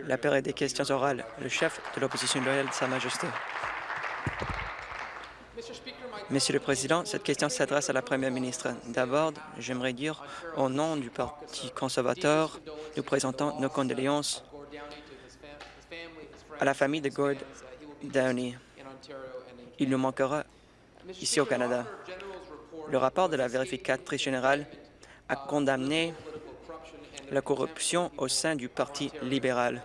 La période des questions orales. Le chef de l'opposition loyale de Sa Majesté. Monsieur le Président, cette question s'adresse à la Première ministre. D'abord, j'aimerais dire, au nom du Parti conservateur, nous présentons nos condoléances à la famille de Gord Downey. Il nous manquera ici au Canada. Le rapport de la vérificatrice générale a condamné la corruption au sein du Parti libéral.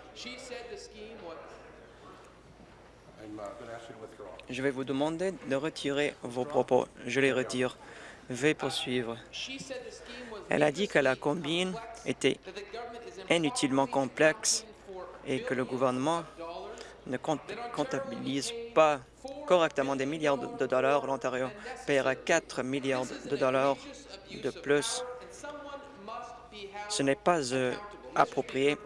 Je vais vous demander de retirer vos propos. Je les retire. Veuillez poursuivre. Elle a dit que la combine était inutilement complexe et que le gouvernement ne comptabilise pas correctement des milliards de dollars. L'Ontario paiera 4 milliards de dollars de plus. Ce n'est pas euh, approprié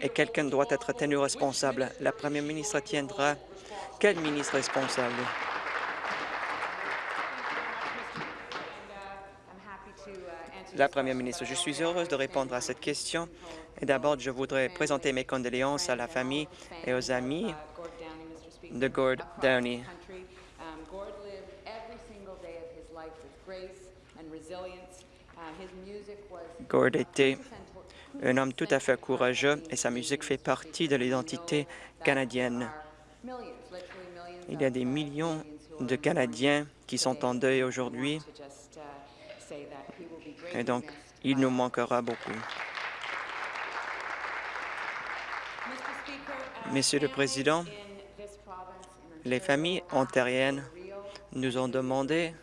et quelqu'un doit être tenu responsable. La première ministre tiendra quel ministre responsable? La Première ministre, je suis heureuse de répondre à cette question. Et d'abord, je voudrais présenter mes condoléances à la famille et aux amis de Gord Downey. Gord était un homme tout à fait courageux et sa musique fait partie de l'identité canadienne. Il y a des millions de Canadiens qui sont en deuil aujourd'hui et donc il nous manquera beaucoup. Monsieur le Président, les familles ontariennes nous ont demandé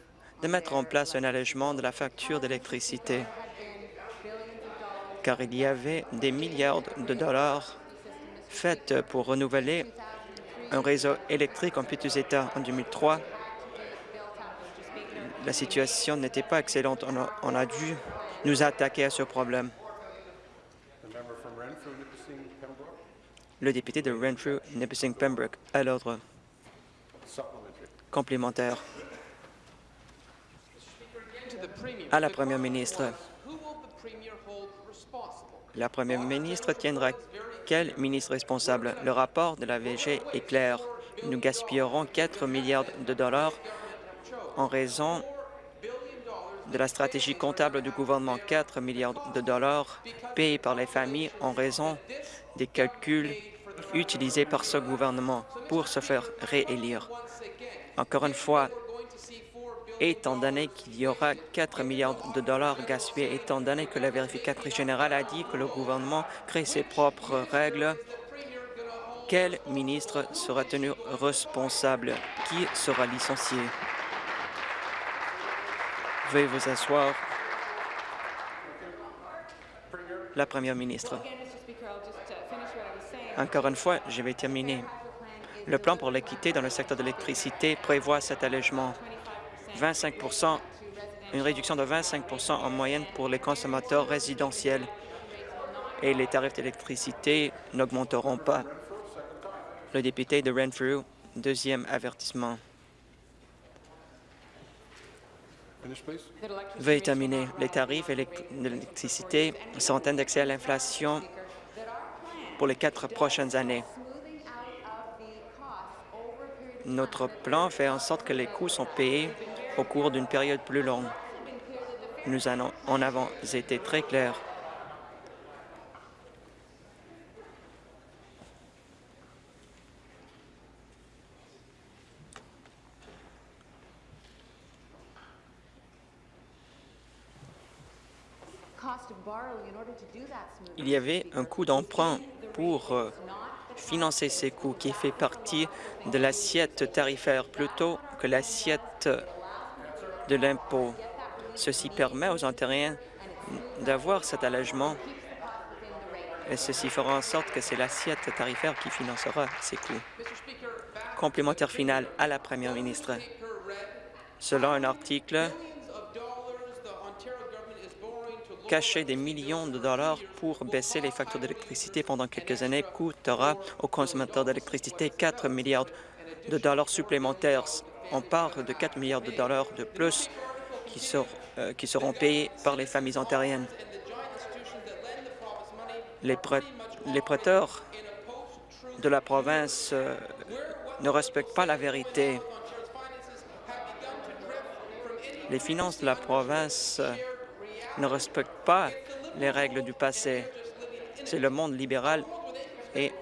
de mettre en place un allègement de la facture d'électricité, car il y avait des milliards de dollars faits pour renouveler un réseau électrique en piteux état en 2003. La situation n'était pas excellente. On a, dû nous attaquer à ce problème. Le député de Renfrew, Nipissing Pembroke, à l'ordre. Complémentaire. À la Première ministre. La Première ministre tiendra quel ministre responsable? Le rapport de la VG est clair. Nous gaspillerons 4 milliards de dollars en raison de la stratégie comptable du gouvernement. 4 milliards de dollars payés par les familles en raison des calculs utilisés par ce gouvernement pour se faire réélire. Encore une fois, étant donné qu'il y aura 4 milliards de dollars gaspillés, étant donné que la vérificatrice générale a dit que le gouvernement crée ses propres règles, quel ministre sera tenu responsable? Qui sera licencié? Veuillez vous asseoir. La Première ministre. Encore une fois, je vais terminer. Le plan pour l'équité dans le secteur de l'électricité prévoit cet allègement 25 une réduction de 25% en moyenne pour les consommateurs résidentiels et les tarifs d'électricité n'augmenteront pas. Le député de Renfrew, deuxième avertissement. Veuillez terminer. Les tarifs d'électricité sont indexés à l'inflation pour les quatre prochaines années. Notre plan fait en sorte que les coûts sont payés au cours d'une période plus longue. Nous en avons été très clairs. Il y avait un coût d'emprunt pour euh, financer ces coûts qui fait partie de l'assiette tarifaire plutôt que l'assiette de l'impôt. Ceci permet aux Ontariens d'avoir cet allègement et ceci fera en sorte que c'est l'assiette tarifaire qui financera ces coûts. Complémentaire final à la Première ministre. Selon un article, cacher des millions de dollars pour baisser les factures d'électricité pendant quelques années coûtera aux consommateurs d'électricité 4 milliards de dollars supplémentaires. On parle de 4 milliards de dollars de plus euh, qui seront payés par les familles ontariennes. Les prêteurs de la province euh, ne respectent pas la vérité. Les finances de la province euh, ne respectent pas les règles du passé. C'est le monde libéral et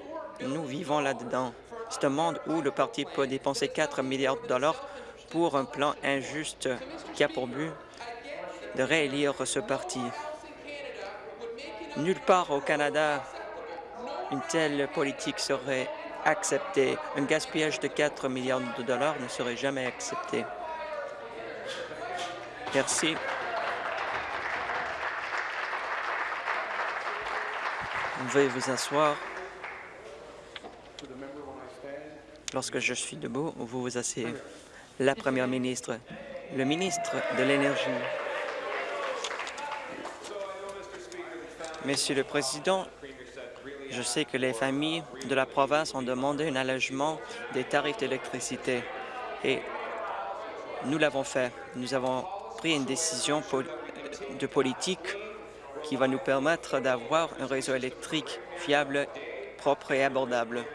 nous vivons là-dedans. C'est un monde où le parti peut dépenser 4 milliards de dollars pour un plan injuste qui a pour but de réélire ce parti. Nulle part au Canada, une telle politique serait acceptée. Un gaspillage de 4 milliards de dollars ne serait jamais accepté. Merci. Veuillez vous asseoir. Lorsque je suis debout, vous vous asseyez. La Première ministre, le ministre de l'Énergie. Monsieur le Président, je sais que les familles de la province ont demandé un allègement des tarifs d'électricité et nous l'avons fait. Nous avons pris une décision de politique qui va nous permettre d'avoir un réseau électrique fiable, propre et abordable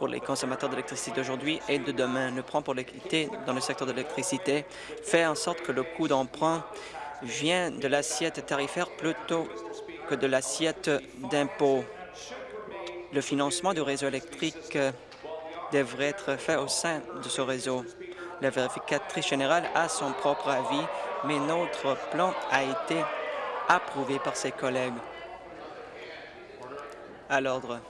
pour les consommateurs d'électricité d'aujourd'hui et de demain. Le plan pour l'équité dans le secteur de l'électricité fait en sorte que le coût d'emprunt vient de l'assiette tarifaire plutôt que de l'assiette d'impôt. Le financement du réseau électrique euh, devrait être fait au sein de ce réseau. La vérificatrice générale a son propre avis, mais notre plan a été approuvé par ses collègues. À l'ordre.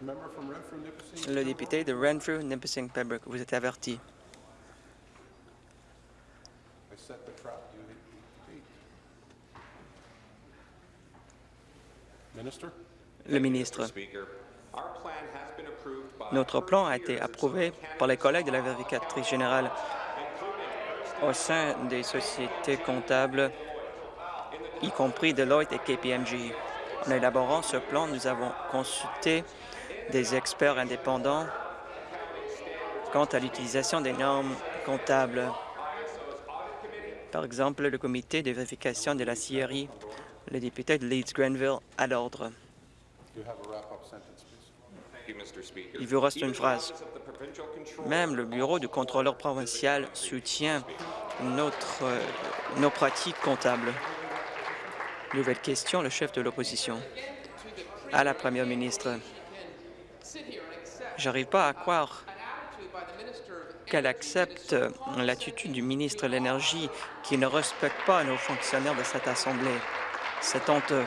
Member from Renfrew, Nipissing. Le député de Renfrew, Nipissing, Pembroke, vous êtes averti. Le ministre. Speaker, our plan has been approved by Notre plan a été approuvé par les collègues de la vérificatrice générale au sein des sociétés comptables, y compris Deloitte et KPMG. En élaborant ce plan, nous avons consulté des experts indépendants quant à l'utilisation des normes comptables. Par exemple, le comité de vérification de la CRI, le député de Leeds-Grenville, à l'ordre. Il vous reste une phrase. Même le bureau du contrôleur provincial soutient notre, nos pratiques comptables. Nouvelle question, le chef de l'opposition. À la première ministre, j'arrive pas à croire qu'elle accepte l'attitude du ministre de l'Énergie qui ne respecte pas nos fonctionnaires de cette Assemblée. C'est honteux.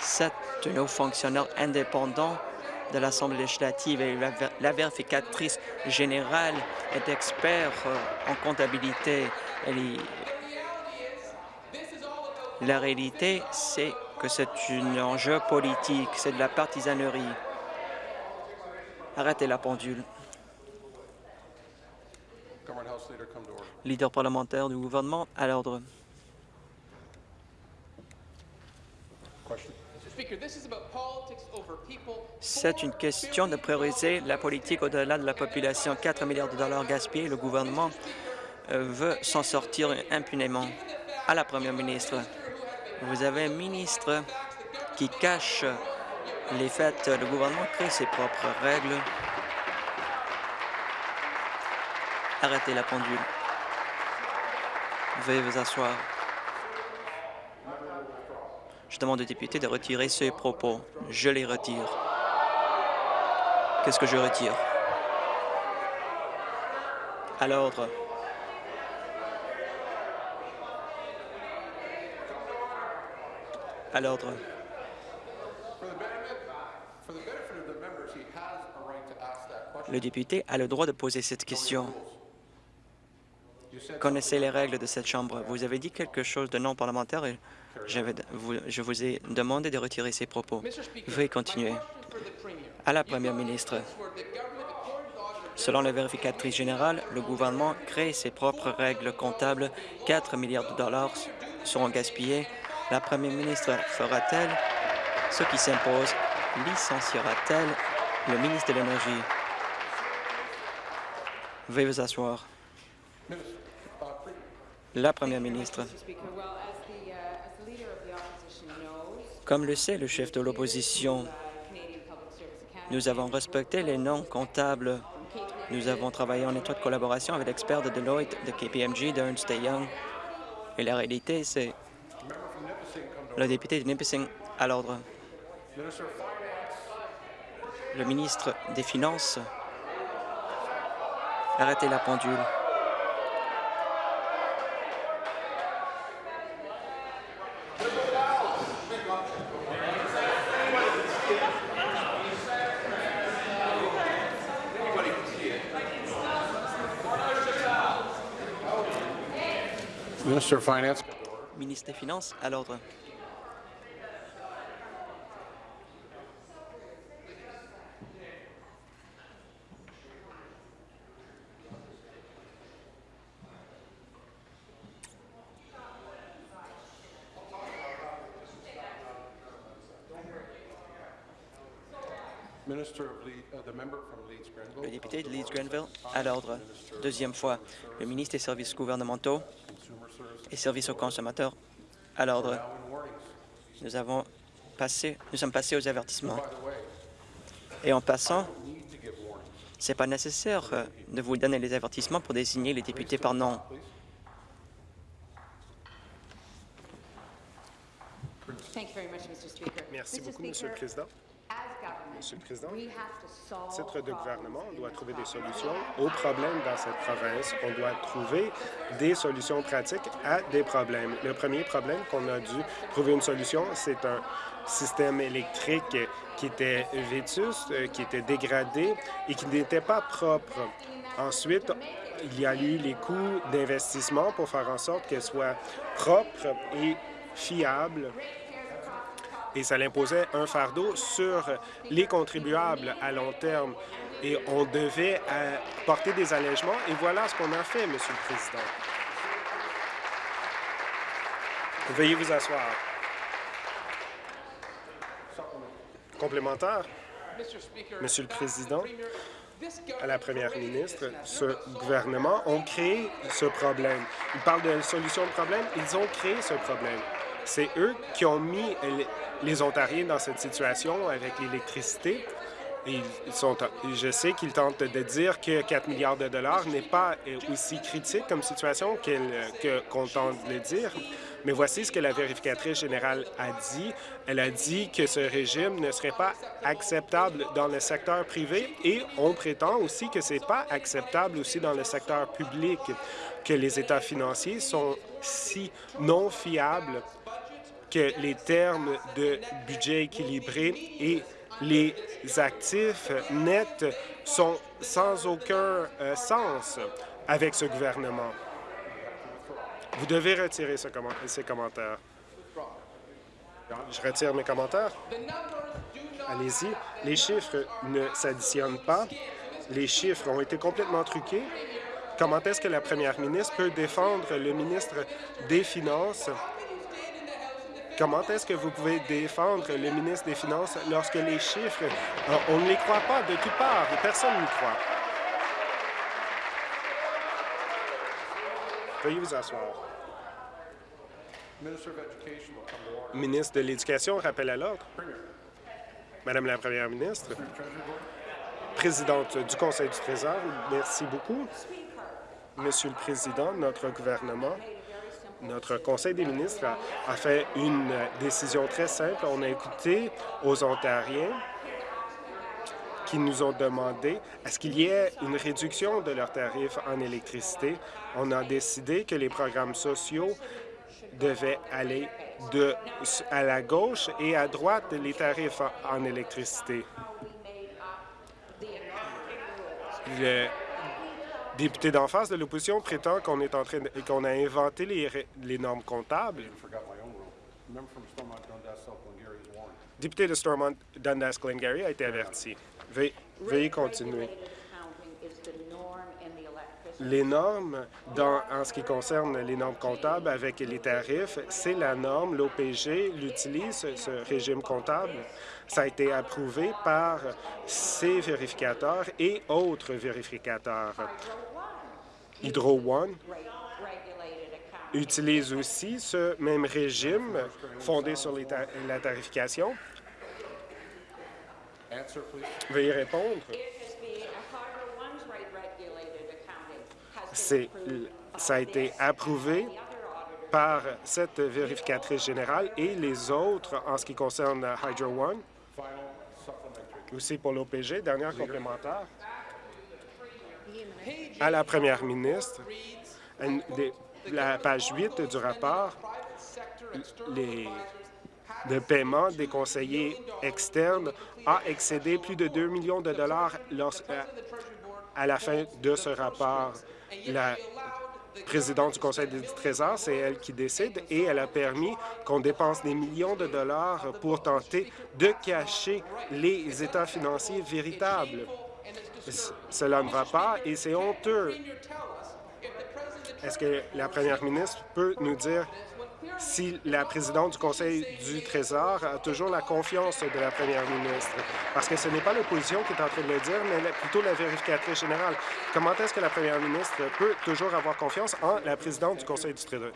Sept de nos fonctionnaires indépendants de l'Assemblée législative et la, vérificatrice générale est expert euh, en comptabilité. La réalité, c'est que c'est un enjeu politique, c'est de la partisanerie. Arrêtez la pendule. Leader, parlementaire du gouvernement, à l'ordre. C'est une question de prioriser la politique au-delà de la population. 4 milliards de dollars gaspillés, le gouvernement euh, veut s'en sortir impunément. À la première ministre, vous avez un ministre qui cache les faits. Le gouvernement crée ses propres règles. Arrêtez la pendule. Veuillez vous asseoir. Je demande au député de retirer ses propos. Je les retire. Qu'est-ce que je retire? À l'ordre. À l'ordre. Le député a le droit de poser cette question. Connaissez les règles de cette Chambre. Vous avez dit quelque chose de non parlementaire et j'avais- vous- je vous ai demandé de retirer ces propos. Veuillez continuer. À la Première ministre, selon la vérificatrice générale, le gouvernement crée ses propres règles comptables. 4 milliards de dollars seront gaspillés. La Première ministre fera-t-elle ce qui s'impose? Licenciera-t-elle le ministre de l'Énergie? Veuillez vous asseoir. La Première ministre. Comme le sait le chef de l'opposition, nous avons respecté les noms comptables. Nous avons travaillé en étroite collaboration avec l'expert de Deloitte, de KPMG, d'Ernst Young. Et la réalité, c'est le député de Nipissing à l'ordre. Le ministre des Finances. Arrêtez la pendule. Minister of Finance. Ministre des Finances à l'ordre. Minister of Lead, uh, the member from Leeds Grenville. Le député de Leeds-Grenville à l'ordre. Deuxième fois, le ministre des Services gouvernementaux et services aux consommateurs à l'ordre. Nous avons passé, nous sommes passés aux avertissements. Et en passant, ce n'est pas nécessaire euh, de vous donner les avertissements pour désigner les députés par nom. Thank you very much, Mr. Speaker. Merci beaucoup, Monsieur le Président. Monsieur le Président, titre de gouvernement, on doit trouver des solutions aux problèmes dans cette province. On doit trouver des solutions pratiques à des problèmes. Le premier problème qu'on a dû trouver une solution, c'est un système électrique qui était vétuste, qui était dégradé et qui n'était pas propre. Ensuite, il y a eu les coûts d'investissement pour faire en sorte qu'elle soit propre et fiable et ça imposait un fardeau sur les contribuables à long terme. Et on devait euh, porter des allègements, et voilà ce qu'on a fait, Monsieur le Président. Veuillez vous asseoir. Complémentaire, Monsieur le Président, à la Première ministre, ce gouvernement ont créé ce problème. Ils parlent de solution de problème, ils ont créé ce problème. C'est eux qui ont mis les- Ontariens dans cette situation avec l'électricité. Je sais qu'ils tentent de dire que 4 milliards de dollars n'est pas euh, aussi critique comme situation qu'on tente de dire. Mais voici ce que la vérificatrice générale a dit. Elle a dit que ce régime ne serait pas acceptable dans le secteur privé et on prétend aussi que c'est pas acceptable aussi dans le secteur public, que les états financiers sont si non fiables que les termes de budget équilibré et les actifs nets sont sans aucun euh, sens avec ce gouvernement. Vous devez retirer ces commentaires. Je retire mes commentaires. Allez-y. Les chiffres ne s'additionnent pas. Les chiffres ont été complètement truqués. Comment est-ce que la première ministre peut défendre le ministre des Finances? Comment est-ce que vous pouvez défendre le ministre des Finances lorsque les chiffres, euh, on ne les croit pas de toutes parts, personne n'y croit? Veuillez vous asseoir. Ministre de l'Éducation, rappel à l'ordre. Madame la Première ministre, présidente du Conseil du Trésor, merci beaucoup. Monsieur le Président, notre gouvernement, notre Conseil des ministres a, fait une décision très simple. On a écouté aux Ontariens qui nous ont demandé à ce qu'il y ait une réduction de leurs tarifs en électricité? On a décidé que les programmes sociaux devaient aller à la gauche et à droite les tarifs en, électricité. Le- Député d'en face de l'opposition prétend qu'on est en train de- qu'on a inventé les, normes comptables. Député de Stormont, Dundas Glengarry a été averti. Veuillez, veuillez continuer. Rate-regulated accounting is the norm in the electricity Les normes, dans, en ce qui concerne les normes comptables avec les tarifs, c'est la norme. L'OPG l'utilise, ce régime comptable. Ça a été approuvé par ses vérificateurs et autres vérificateurs. Hydro One utilise aussi ce même régime fondé sur ta- la tarification. Veuillez répondre. Ça a été approuvé par cette vérificatrice générale et les autres en ce qui concerne Hydro One. Aussi pour l'OPG, dernière complémentaire. À la première ministre, la page 8 du rapport, les, paiement des conseillers externes a excédé plus de 2 millions de dollars à- la fin de ce rapport. La présidente du Conseil du Trésor, c'est elle qui décide et elle a permis qu'on dépense des millions de dollars pour tenter de cacher les états financiers véritables. Cela ne va pas et c'est honteux. Est-ce que la première ministre peut nous dire si la présidente du Conseil du Trésor a toujours la confiance de la première ministre? Parce que ce n'est pas l'opposition qui est en train de le dire, mais plutôt la vérificatrice générale. Comment est-ce que la première ministre peut toujours avoir confiance en la présidente du Conseil du Trésor?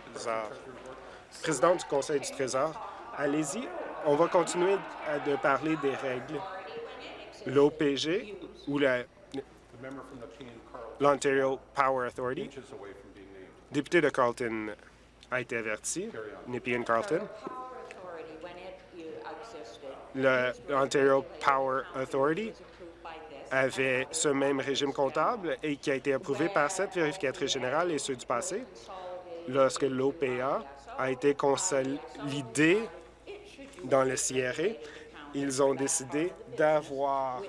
Présidente du Conseil du Trésor, allez-y. On va continuer à- de parler des règles. L'OPG ou l'Ontario Power Authority, député de Carlton, a été averti. Nepean Carlton. Le l'Ontario Power Authority approved by this, avait ce même régime comptable et qui a été approuvé par cette vérificatrice générale et ceux du passé. Lorsque l'OPA a été consolidé dans le CRA, ils ont décidé d'avoir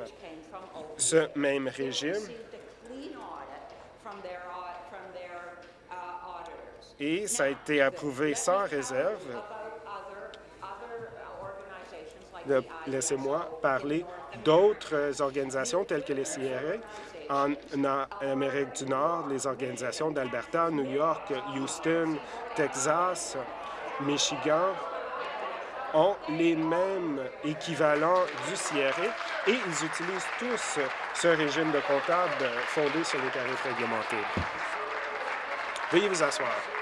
ce même régime et ça a été approuvé sans réserve. Laissez-moi parler d'autres organisations telles que les CRA. En, en Amérique du Nord, les organisations d'Alberta, New York, Houston, Texas, Michigan ont les mêmes équivalents du CRA et ils utilisent tous ce régime de comptable fondé sur les tarifs réglementés. Veuillez vous asseoir.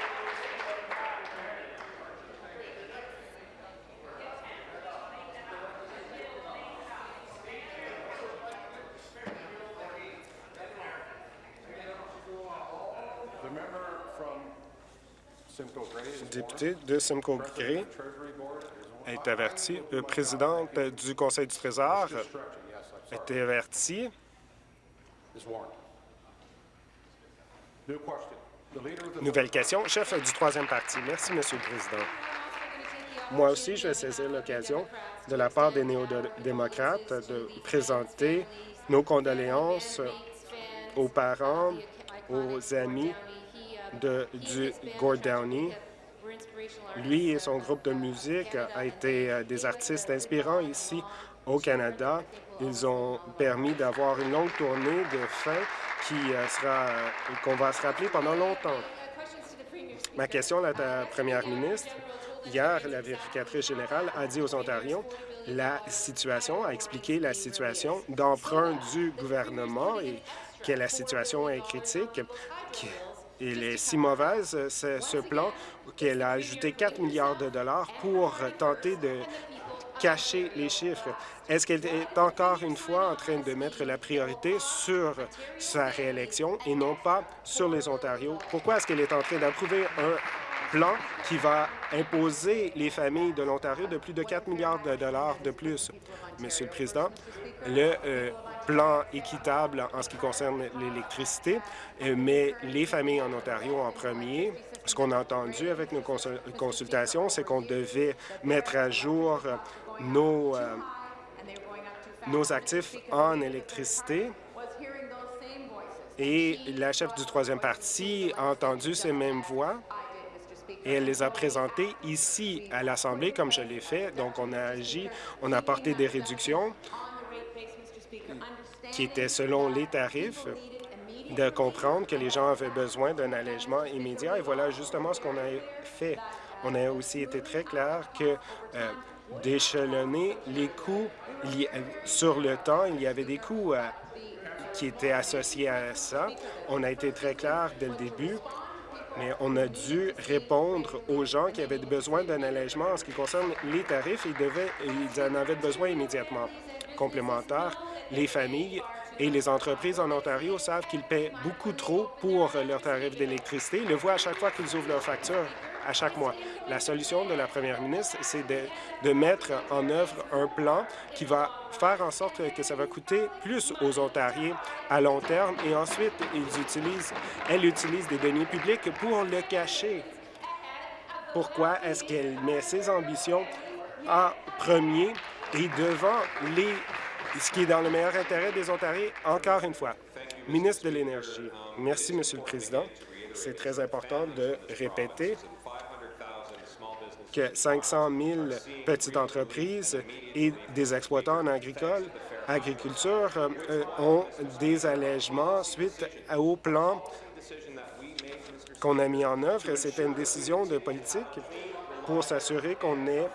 Député de Simcoe Gray est averti. Le président du Conseil du Trésor été averti. Nouvelle question. Chef du troisième parti. Merci, Monsieur le Président. Moi aussi, je vais saisir l'occasion de la part des néo-démocrates de présenter nos condoléances aux parents, aux amis de, du Gord Downey. Lui et son groupe de musique a été euh, des artistes inspirants ici au Canada. Ils ont permis d'avoir une longue tournée de fin qui euh, sera euh, qu'on va se rappeler pendant longtemps. Ma question à la première ministre. Hier, la vérificatrice générale a dit aux Ontariens la situation, a expliqué la situation d'emprunt du gouvernement et que la situation est critique. Il est si mauvaise, euh, ce, plan, qu'elle a ajouté 4 milliards de dollars pour tenter de cacher les chiffres. Est-ce qu'elle est encore une fois en train de mettre la priorité sur sa réélection et non pas sur les Ontariens? Pourquoi est-ce qu'elle est en train d'approuver un plan qui va imposer les familles de l'Ontario de plus de 4 milliards de dollars de plus? Monsieur le Président, le euh, plan équitable en ce qui concerne l'électricité, euh, mais les familles en Ontario en premier. Ce qu'on a entendu avec nos consul- consultations, c'est qu'on devait mettre à jour nos, euh, nos actifs en électricité. Et la chef du troisième parti a entendu ces mêmes voix et elle les a présentées ici à l'Assemblée, comme je l'ai fait. Donc, on a agi, on a apporté des réductions qui étaient selon les tarifs, de comprendre que les gens avaient besoin d'un allègement immédiat. Et voilà justement ce qu'on a fait. On a aussi été très clair que euh, d'échelonner les coûts sur le temps, il y avait des coûts euh, qui étaient associés à ça. On a été très clair dès le début, mais on a dû répondre aux gens qui avaient besoin d'un allègement en ce qui concerne les tarifs. Ils, ils en avaient besoin immédiatement. Complémentaire, les familles et les entreprises en Ontario savent qu'ils paient beaucoup trop pour leurs tarifs d'électricité. Ils le voient à chaque fois qu'ils ouvrent leur facture, à chaque mois. La solution de la première ministre, c'est de, mettre en œuvre un plan qui va faire en sorte que ça va coûter plus aux Ontariens à long terme et ensuite, ils utilisent, elle utilise des deniers publics pour le cacher. Pourquoi est-ce qu'elle met ses ambitions en premier et devant les, ce qui est dans le meilleur intérêt des Ontariens, encore une fois? Ministre de l'Énergie. Merci, Monsieur le Président. C'est très important de répéter que 500 000 petites entreprises et des exploitants en agriculture euh, ont des allègements suite au plan qu'on a mis en œuvre. C'était une décision de politique pour s'assurer qu'on ait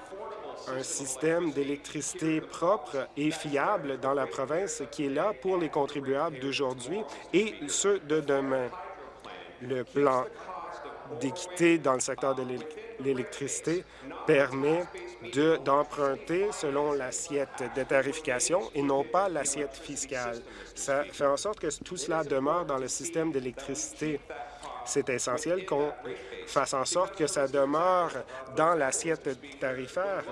un système d'électricité propre et fiable dans la province qui est là pour les contribuables d'aujourd'hui et ceux de demain. Le plan d'équité dans le secteur de l'é- l'électricité permet de- d'emprunter selon l'assiette de tarification et non pas l'assiette fiscale. Ça fait en sorte que tout cela demeure dans le système d'électricité. C'est essentiel qu'on fasse en sorte que ça demeure dans l'assiette tarifaire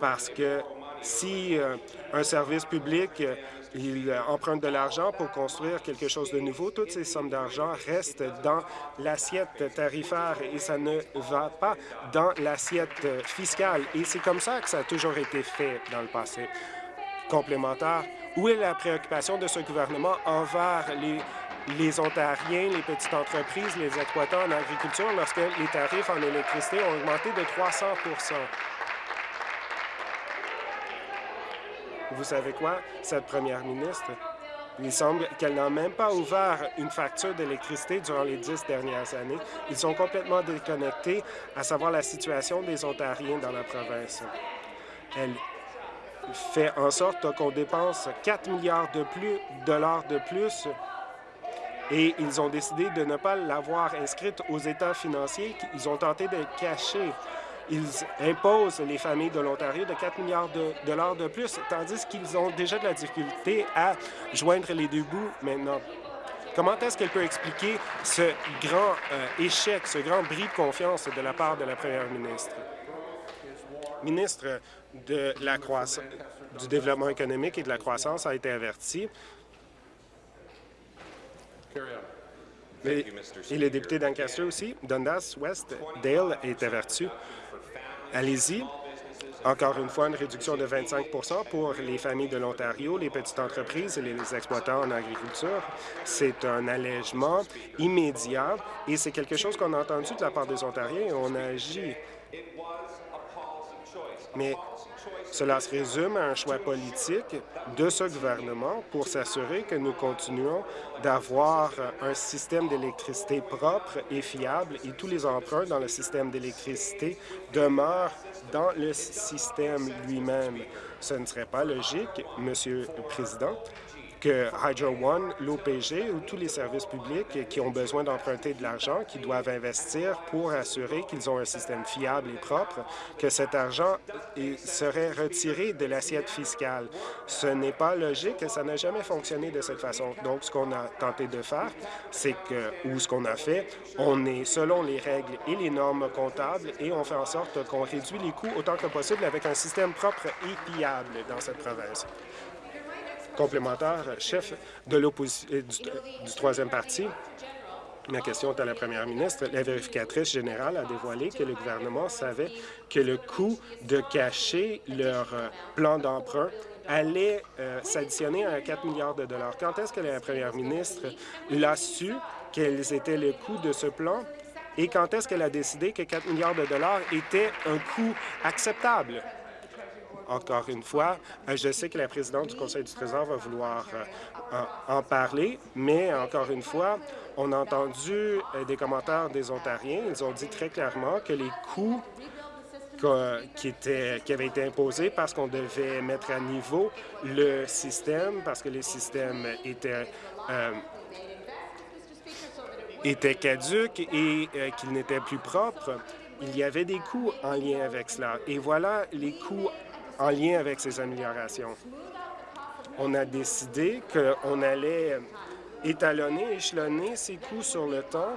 parce que si euh, un service public euh, il euh, emprunte de l'argent pour construire quelque chose de nouveau, toutes ces sommes d'argent restent dans l'assiette tarifaire et ça ne va pas dans l'assiette fiscale. Et c'est comme ça que ça a toujours été fait dans le passé. Complémentaire, où est la préoccupation de ce gouvernement envers les, les Ontariens, les petites entreprises, les exploitants en agriculture lorsque les tarifs en électricité ont augmenté de 300 Vous savez quoi? Cette première ministre, il semble qu'elle n'a même pas ouvert une facture d'électricité durant les dix dernières années. Ils sont complètement déconnectés à savoir la situation des Ontariens dans la province. Elle fait en sorte qu'on dépense 4 milliards de plus, dollars de plus et ils ont décidé de ne pas l'avoir inscrite aux états financiers. Ils ont tenté de cacher. Ils imposent les familles de l'Ontario de 4 milliards de dollars de plus, tandis qu'ils ont déjà de la difficulté à joindre les deux bouts maintenant. Comment est-ce qu'elle peut expliquer ce grand euh, échec, ce grand bris de confiance de la part de la première ministre? Ministre de la croissance, du développement économique et de la croissance a été averti. Et, et le député d'Ancaster aussi, Dundas West, Dale, est averti. Allez-y. Encore une fois, une réduction de 25% pour les familles de l'Ontario, les petites entreprises et les exploitants en agriculture. C'est un allègement immédiat et c'est quelque chose qu'on a entendu de la part des Ontariens et on a agi. Mais cela se résume à un choix politique de ce gouvernement pour s'assurer que nous continuons d'avoir un système d'électricité propre et fiable et tous les emprunts dans le système d'électricité demeurent dans le système lui-même. Ce ne serait pas logique, Monsieur le Président, que Hydro One, l'OPG ou tous les services publics qui ont besoin d'emprunter de l'argent, qui doivent investir pour assurer qu'ils ont un système fiable et propre, que cet argent serait retiré de l'assiette fiscale. Ce n'est pas logique et ça n'a jamais fonctionné de cette façon. Donc, ce qu'on a tenté de faire, c'est que, ou ce qu'on a fait, on est selon les règles et les normes comptables et on fait en sorte qu'on réduit les coûts autant que possible avec un système propre et fiable dans cette province complémentaire, chef de l'opposition du, du troisième parti. Ma question est à la première ministre. La vérificatrice générale a dévoilé que le gouvernement savait que le coût de cacher leur euh, plan d'emprunt allait euh, s'additionner à 4 milliards de dollars. Quand est-ce que la première ministre l'a su quels étaient les coûts de ce plan? Et quand est-ce qu'elle a décidé que 4 milliards de dollars était un coût acceptable? Encore une fois, euh, je sais que la présidente du Conseil du Trésor va vouloir euh, en, parler, mais encore une fois, on a entendu euh, des commentaires des Ontariens. Ils ont dit très clairement que les coûts qui, étaient, qui avaient été imposés parce qu'on devait mettre à niveau le système, parce que le système était, euh, était caduque et euh, qu'il n'était plus propre, il y avait des coûts en lien avec cela. Et voilà les coûts en lien avec ces améliorations. On a décidé qu'on allait étalonner, échelonner ces coûts sur le temps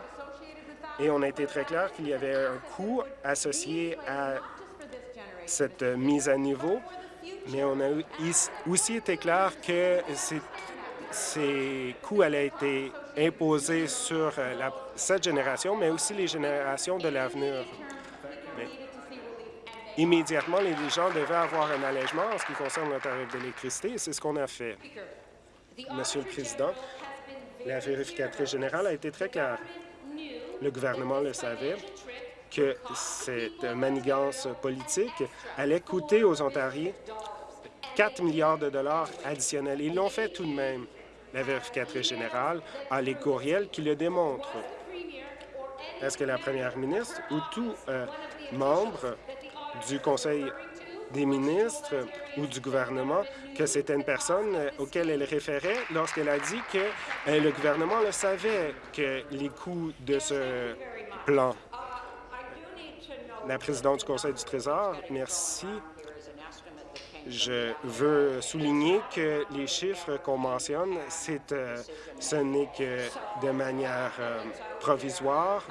et on a été très clair qu'il y avait un coût associé à cette mise à niveau, mais on a aussi été clair que ces, coûts allaient être imposés sur euh, cette génération, mais aussi les générations de l'avenir. Immédiatement, les gens devaient avoir un allègement en ce qui concerne le tarif d'électricité, et c'est ce qu'on a fait. Monsieur le Président, la vérificatrice générale a été très claire. Le gouvernement le savait que cette manigance politique allait coûter aux Ontariens 4 milliards de dollars additionnels. Ils l'ont fait tout de même. La vérificatrice générale a les courriels qui le démontrent. Est-ce que la première ministre ou tout euh, membre du Conseil des ministres ou du gouvernement que c'était une personne euh, auquel elle référait lorsqu'elle a dit que euh, le gouvernement le savait que les coûts de ce plan. La présidente du Conseil du Trésor, merci. Je veux souligner que les chiffres qu'on mentionne, euh, ce n'est que de manière euh, provisoire.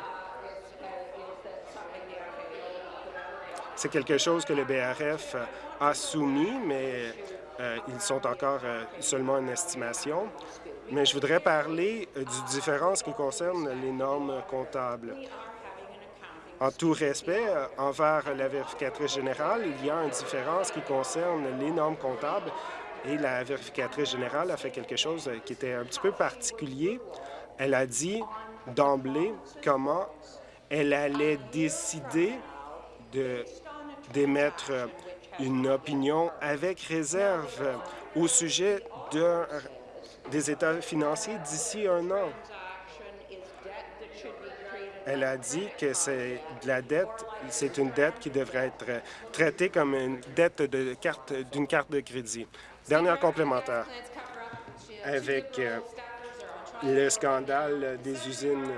C'est quelque chose que le BRF a soumis, mais euh, ils sont encore euh, seulement une estimation. Mais je voudrais parler euh, du différence qui concerne les normes comptables. En tout respect euh, envers la vérificatrice générale, il y a une différence qui concerne les normes comptables et la vérificatrice générale a fait quelque chose euh, qui était un petit peu particulier. Elle a dit d'emblée comment elle allait décider de d'émettre euh, une opinion avec réserve euh, au sujet d'un- des états financiers d'ici un an. Elle a dit que c'est de la dette, c'est une dette qui devrait être euh, traitée comme une dette de carte d'une carte de crédit. Dernière complémentaire. Avec le scandale des usines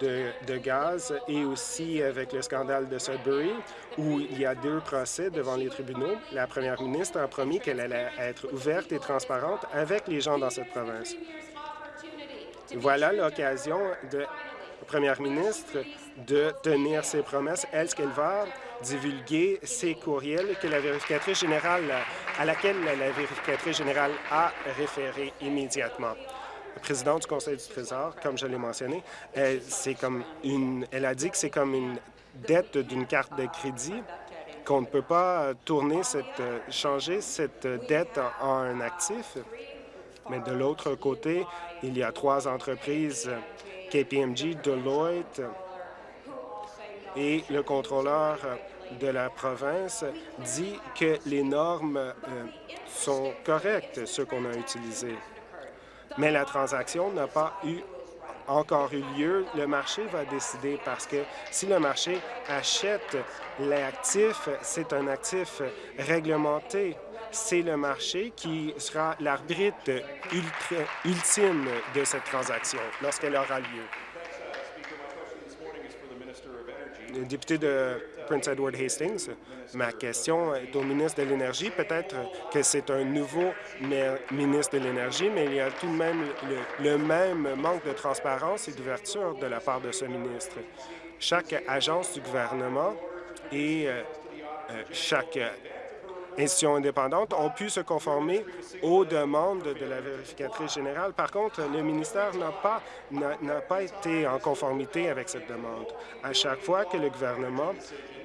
de, de gaz et aussi avec le scandale de Sudbury, où il y a deux procès devant les tribunaux, la première ministre a promis qu'elle allait être ouverte et transparente avec les gens dans cette province. Voilà l'occasion de la première ministre de tenir ses promesses. Est-ce qu'elle va divulguer ses courriels que la vérificatrice générale, à laquelle la vérificatrice générale a référé immédiatement? La présidente du Conseil du Trésor, comme je l'ai mentionné, c'est comme une, elle a dit que c'est comme une dette d'une carte de crédit, qu'on ne peut pas tourner cette, euh, changer cette dette en un actif. Mais de l'autre côté, il y a trois entreprises, KPMG, Deloitte et le contrôleur de la province dit que les normes euh, sont correctes, ce qu'on a utilisé. Mais la transaction n'a pas eu encore eu lieu. Le marché va décider parce que si le marché achète l'actif, c'est un actif réglementé. C'est le marché qui sera l'arbitre ultime de cette transaction lorsqu'elle aura lieu. Le député de Prince Edward Hastings, ma question est au ministre de l'Énergie. Peut-être que c'est un nouveau ministre de l'Énergie, mais il y a tout de même le, le même manque de transparence et d'ouverture de la part de ce ministre. Chaque agence du gouvernement et euh, euh, chaque institutions indépendantes ont pu se conformer aux demandes de la vérificatrice générale. Par contre, le ministère n'a pas, n'a pas été en conformité avec cette demande. À chaque fois que le gouvernement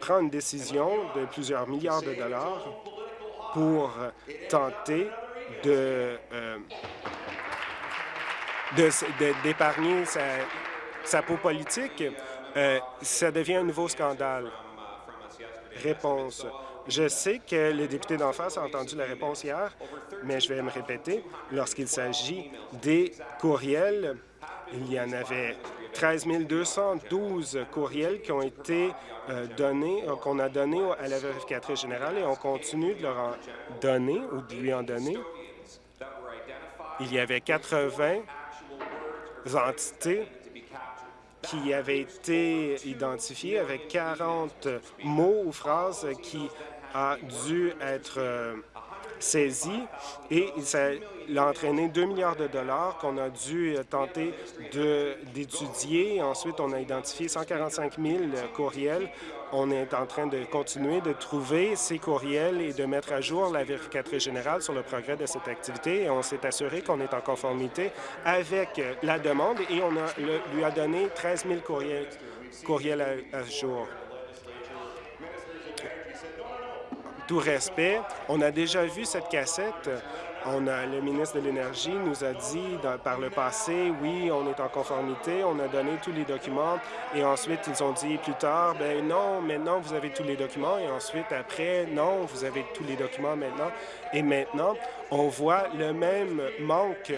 prend une décision de plusieurs milliards de dollars pour tenter de, euh, d'épargner sa, peau politique, euh, ça devient un nouveau scandale. Réponse. Je sais que le député d'en face a entendu la réponse hier, mais je vais me répéter. Lorsqu'il s'agit des courriels, il y en avait 13 212 courriels qui ont été euh, donnés, euh, qu'on a donnés à la vérificatrice générale et on continue de leur en donner ou de lui en donner. Il y avait 80 entités qui avaient été identifiées avec 40 mots ou phrases qui a dû être euh, saisi et ça a entraîné 2 milliards de dollars qu'on a dû tenter d'étudier. Ensuite, on a identifié 145 000 courriels. On est en train de continuer de trouver ces courriels et de mettre à jour la vérificatrice générale sur le progrès de cette activité. Et on s'est assuré qu'on est en conformité avec la demande et on a, lui a donné 13 000 courriels, à jour. Tout respect, on a déjà vu cette cassette. On a, le ministre de l'Énergie nous a dit par le passé, oui, on est en conformité, on a donné tous les documents, et ensuite ils ont dit plus tard, ben non, maintenant vous avez tous les documents, et ensuite après, non, vous avez tous les documents maintenant. Et maintenant, on voit le même manque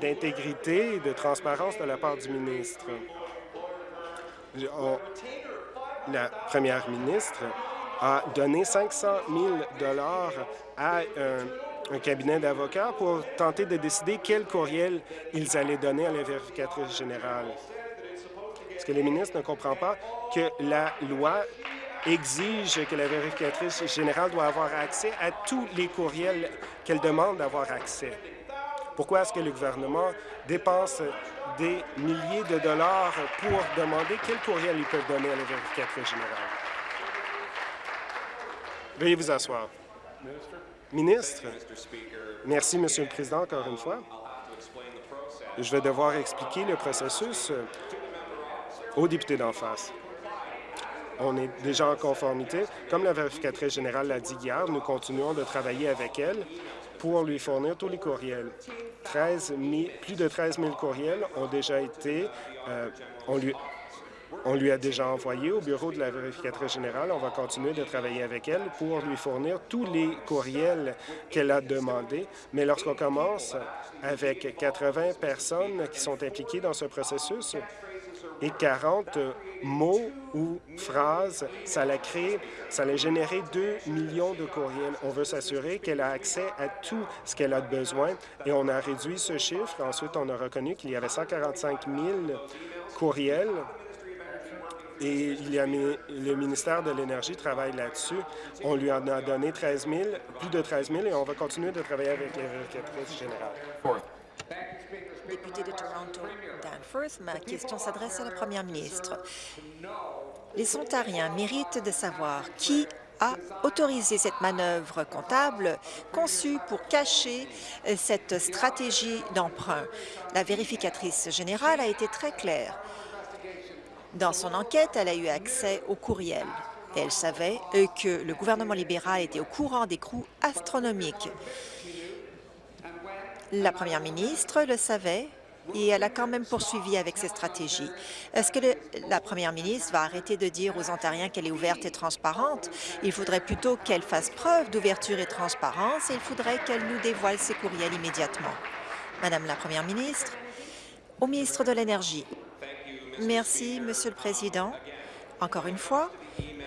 d'intégrité et de transparence de la part du ministre. la première ministre a donné 500 000 à un, cabinet d'avocats pour tenter de décider quel courriel ils allaient donner à la vérificatrice générale. Est-ce que le ministre ne comprend pas que la loi exige que la vérificatrice générale doit avoir accès à tous les courriels qu'elle demande d'avoir accès? Pourquoi est-ce que le gouvernement dépense des milliers de dollars pour demander quel courriel ils peuvent donner à la vérificatrice générale? Veuillez vous asseoir. Ministre, merci, Monsieur le Président, encore une fois. Je vais devoir expliquer le processus aux députés d'en face. On est déjà en conformité. Comme la vérificatrice générale l'a dit hier, nous continuons de travailler avec elle pour lui fournir tous les courriels. 13 plus de 13 000 courriels ont déjà été, euh, lui, on lui a déjà envoyé au bureau de la vérificatrice générale. On va continuer de travailler avec elle pour lui fournir tous les courriels qu'elle a demandés. Mais lorsqu'on commence avec 80 personnes qui sont impliquées dans ce processus et 40 mots ou phrases, ça l'a créé, ça a généré 2 millions de courriels. On veut s'assurer qu'elle a accès à tout ce qu'elle a besoin et on a réduit ce chiffre. Ensuite, on a reconnu qu'il y avait 145 000 courriels et le ministère de l'Énergie travaille là-dessus. On lui en a donné 13 000, plus de 13 000, et on va continuer de travailler avec les vérificatrices générales. Député de Toronto, Danforth, ma question s'adresse à la première ministre. Les Ontariens méritent de savoir qui a autorisé cette manœuvre comptable conçue pour cacher euh, cette stratégie d'emprunt. La vérificatrice générale a été très claire. Dans son enquête, elle a eu accès au courriel. Elle savait euh, que le gouvernement libéral était au courant des coûts astronomiques. La première ministre le savait et elle a quand même poursuivi avec ses stratégies. Est-ce que la première ministre va arrêter de dire aux Ontariens qu'elle est ouverte et transparente? Il faudrait plutôt qu'elle fasse preuve d'ouverture et transparence et il faudrait qu'elle nous dévoile ses courriels immédiatement. Madame la première ministre, au ministre de l'Énergie, Merci, Monsieur le Président. Encore une fois,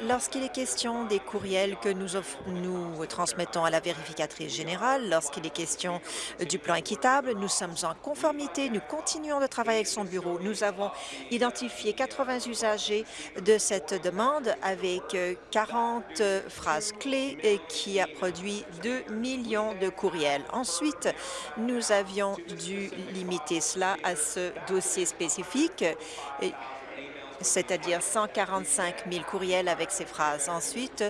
lorsqu'il est question des courriels que nous, transmettons à la vérificatrice générale, lorsqu'il est question du plan équitable, nous sommes en conformité, nous continuons de travailler avec son bureau. Nous avons identifié 80 usagers de cette demande avec 40 phrases clés et qui a produit 2 millions de courriels. Ensuite, nous avions dû limiter cela à ce dossier spécifique c'est-à-dire 145 000 courriels avec ces phrases. Ensuite,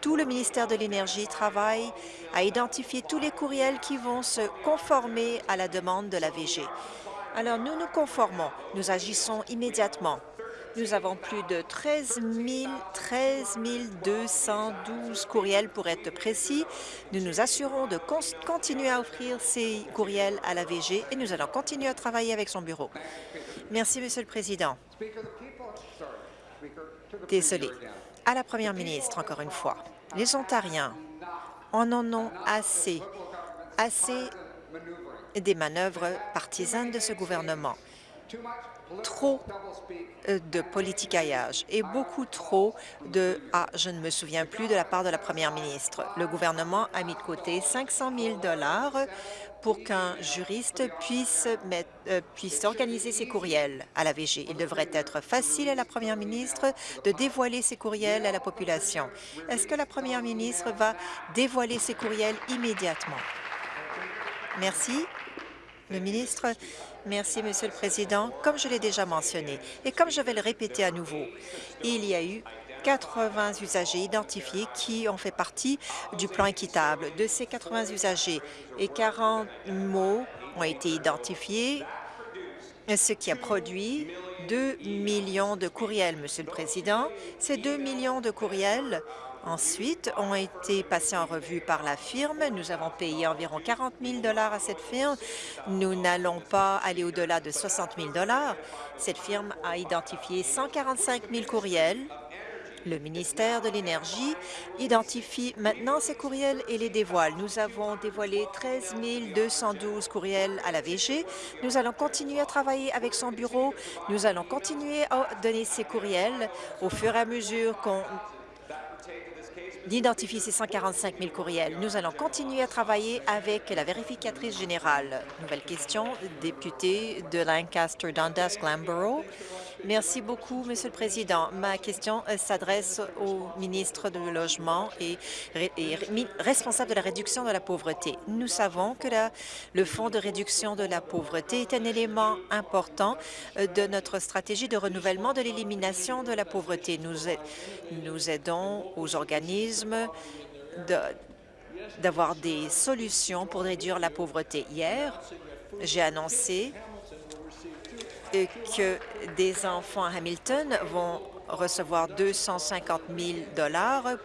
tout le ministère de l'Énergie travaille à identifier tous les courriels qui vont se conformer à la demande de la VG. Alors, nous nous conformons. Nous agissons immédiatement. Nous avons plus de 13 000, 13 212 courriels pour être précis. Nous nous assurons de con continuer à offrir ces courriels à la VG et nous allons continuer à travailler avec son bureau. Merci, Monsieur le Président. Désolé. À la Première ministre, encore une fois, les Ontariens en en ont assez, assez des manœuvres partisanes de ce gouvernement trop euh, de politicaillage et beaucoup trop de « ah, je ne me souviens plus » de la part de la première ministre. Le gouvernement a mis de côté 500 000 pour qu'un juriste puisse, mettre, euh, puisse organiser ses courriels à la VG. Il devrait être facile à la première ministre de dévoiler ses courriels à la population. Est-ce que la première ministre va dévoiler ses courriels immédiatement? Merci. Le ministre, merci, Monsieur le Président. Comme je l'ai déjà mentionné et comme je vais le répéter à nouveau, il y a eu 80 usagers identifiés qui ont fait partie du plan équitable. De ces 80 usagers, et 40 mots ont été identifiés, ce qui a produit 2 millions de courriels, Monsieur le Président. Ces 2 millions de courriels ensuite ont été passés en revue par la firme. Nous avons payé environ 40 000 à cette firme. Nous n'allons pas aller au-delà de 60 000 Cette firme a identifié 145 000 courriels. Le ministère de l'Énergie identifie maintenant ces courriels et les dévoile. Nous avons dévoilé 13 212 courriels à la VG. Nous allons continuer à travailler avec son bureau. Nous allons continuer à donner ces courriels au fur et à mesure qu'on d'identifier ces 145 000 courriels. Nous allons continuer à travailler avec la vérificatrice générale. Nouvelle question, député de Lancaster, Dundas, Glanborough. Merci beaucoup, Monsieur le Président. Ma question euh, s'adresse au ministre du Logement et, responsable de la réduction de la pauvreté. Nous savons que la, le Fonds de réduction de la pauvreté est un élément important euh, de notre stratégie de renouvellement de l'élimination de la pauvreté. Nous aidons aux organismes d'avoir des solutions pour réduire la pauvreté. Hier, j'ai annoncé que des enfants à Hamilton vont recevoir 250 000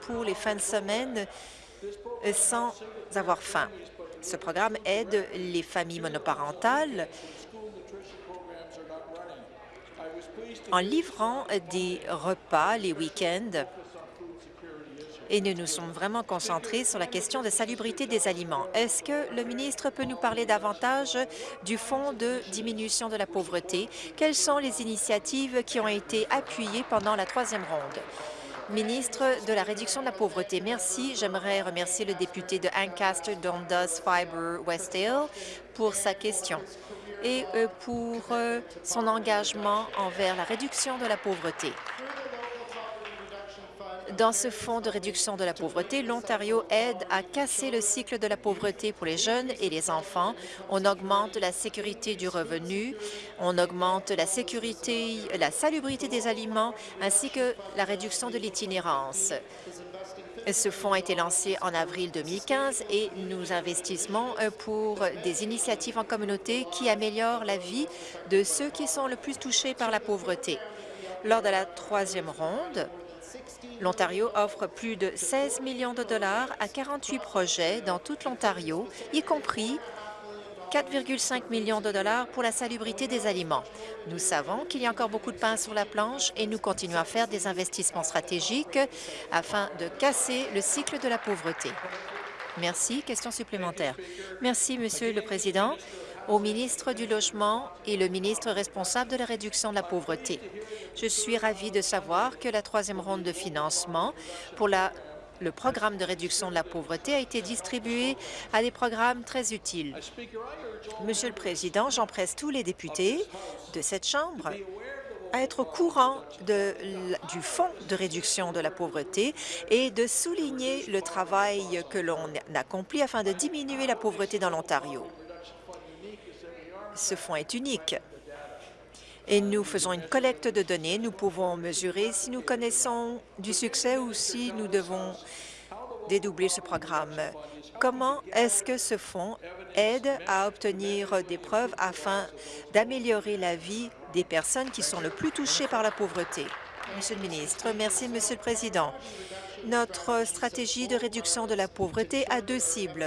pour les fins de semaine sans avoir faim. Ce programme aide les familles monoparentales en livrant des repas les week-ends et nous nous sommes vraiment concentrés sur la question de salubrité des aliments. Est-ce que le ministre peut nous parler davantage du Fonds de diminution de la pauvreté? Quelles sont les initiatives qui ont été appuyées pendant la troisième ronde? Ministre de la Réduction de la pauvreté, merci. J'aimerais remercier le député de Ancaster, Dundas, Fiber, Westdale pour sa question et euh, pour euh, son engagement envers la réduction de la pauvreté. Dans ce fonds de réduction de la pauvreté, l'Ontario aide à casser le cycle de la pauvreté pour les jeunes et les enfants. On augmente la sécurité du revenu, on augmente la sécurité, la salubrité des aliments, ainsi que la réduction de l'itinérance. Ce fonds a été lancé en avril 2015 et nous investissons euh, pour des initiatives en communauté qui améliorent la vie de ceux qui sont le plus touchés par la pauvreté. Lors de la troisième ronde, L'Ontario offre plus de 16 millions de dollars à 48 projets dans toute l'Ontario, y compris 4,5 millions de dollars pour la salubrité des aliments. Nous savons qu'il y a encore beaucoup de pain sur la planche et nous continuons à faire des investissements stratégiques afin de casser le cycle de la pauvreté. Merci. Question supplémentaire. Merci, Monsieur le Président au ministre du Logement et le ministre responsable de la réduction de la pauvreté. Je suis ravie de savoir que la troisième ronde de financement pour le programme de réduction de la pauvreté a été distribué à des programmes très utiles. Monsieur le Président, j'empresse tous les députés de cette Chambre à être au courant du Fonds de réduction de la pauvreté et de souligner le travail que l'on accomplit afin de diminuer la pauvreté dans l'Ontario ce fonds est unique. Et nous faisons une collecte de données. Nous pouvons mesurer si nous connaissons du succès ou si nous devons dédoubler ce programme. Comment est-ce que ce fonds aide à obtenir des preuves afin d'améliorer la vie des personnes qui sont le plus touchées par la pauvreté? Monsieur le ministre, merci, Monsieur le Président. Notre stratégie de réduction de la pauvreté a deux cibles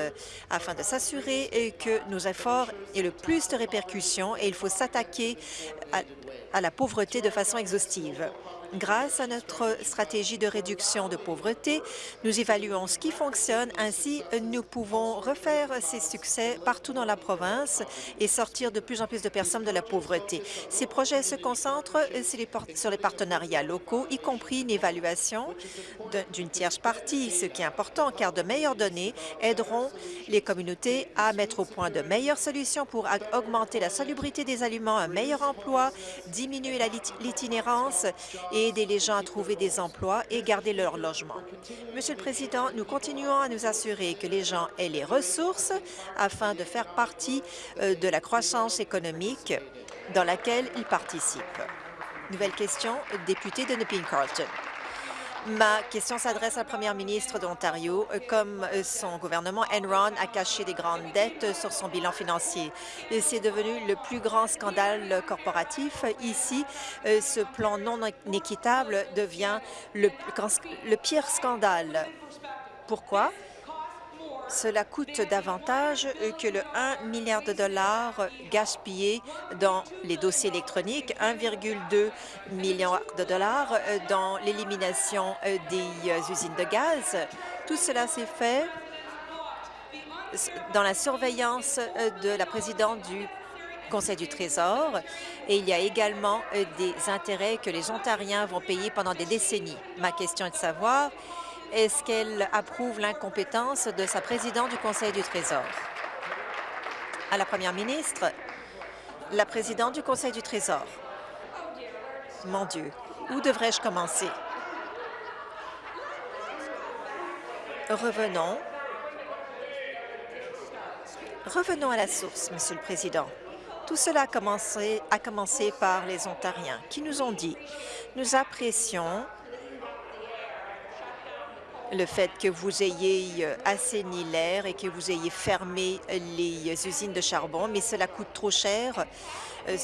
afin de s'assurer que nos efforts aient le plus de répercussions et il faut s'attaquer à, la pauvreté de façon exhaustive. Grâce à notre stratégie de réduction de pauvreté, nous évaluons ce qui fonctionne. Ainsi, nous pouvons refaire ces succès partout dans la province et sortir de plus en plus de personnes de la pauvreté. Ces projets se concentrent sur les partenariats locaux, y compris une évaluation d'une tierce partie, ce qui est important car de meilleures données aideront les communautés à mettre au point de meilleures solutions pour augmenter la salubrité des aliments, un meilleur emploi, diminuer l'itinérance et aider les gens à trouver des emplois et garder leur logement. Monsieur le Président, nous continuons à nous assurer que les gens aient les ressources afin de faire partie euh, de la croissance économique dans laquelle ils participent. Nouvelle question, député de Nepean-Carleton. Ma question s'adresse à la première ministre d'Ontario. Comme son gouvernement, Enron a caché des grandes dettes sur son bilan financier. C'est devenu le plus grand scandale corporatif. Ici, ce plan non équitable devient le, le pire scandale. Pourquoi? Cela coûte davantage que le 1 milliard de dollars gaspillés dans les dossiers électroniques, 1,2 milliard de dollars dans l'élimination des usines de gaz. Tout cela s'est fait dans la surveillance de la présidente du Conseil du Trésor et il y a également des intérêts que les Ontariens vont payer pendant des décennies. Ma question est de savoir est-ce qu'elle approuve l'incompétence de sa présidente du Conseil du Trésor? À la première ministre, la présidente du Conseil du Trésor. Mon Dieu, où devrais-je commencer? Revenons. Revenons à la source, Monsieur le Président. Tout cela a commencé, a commencé par les Ontariens qui nous ont dit « Nous apprécions le fait que vous ayez euh, assaini l'air et que vous ayez fermé les usines de charbon, mais cela coûte trop cher euh,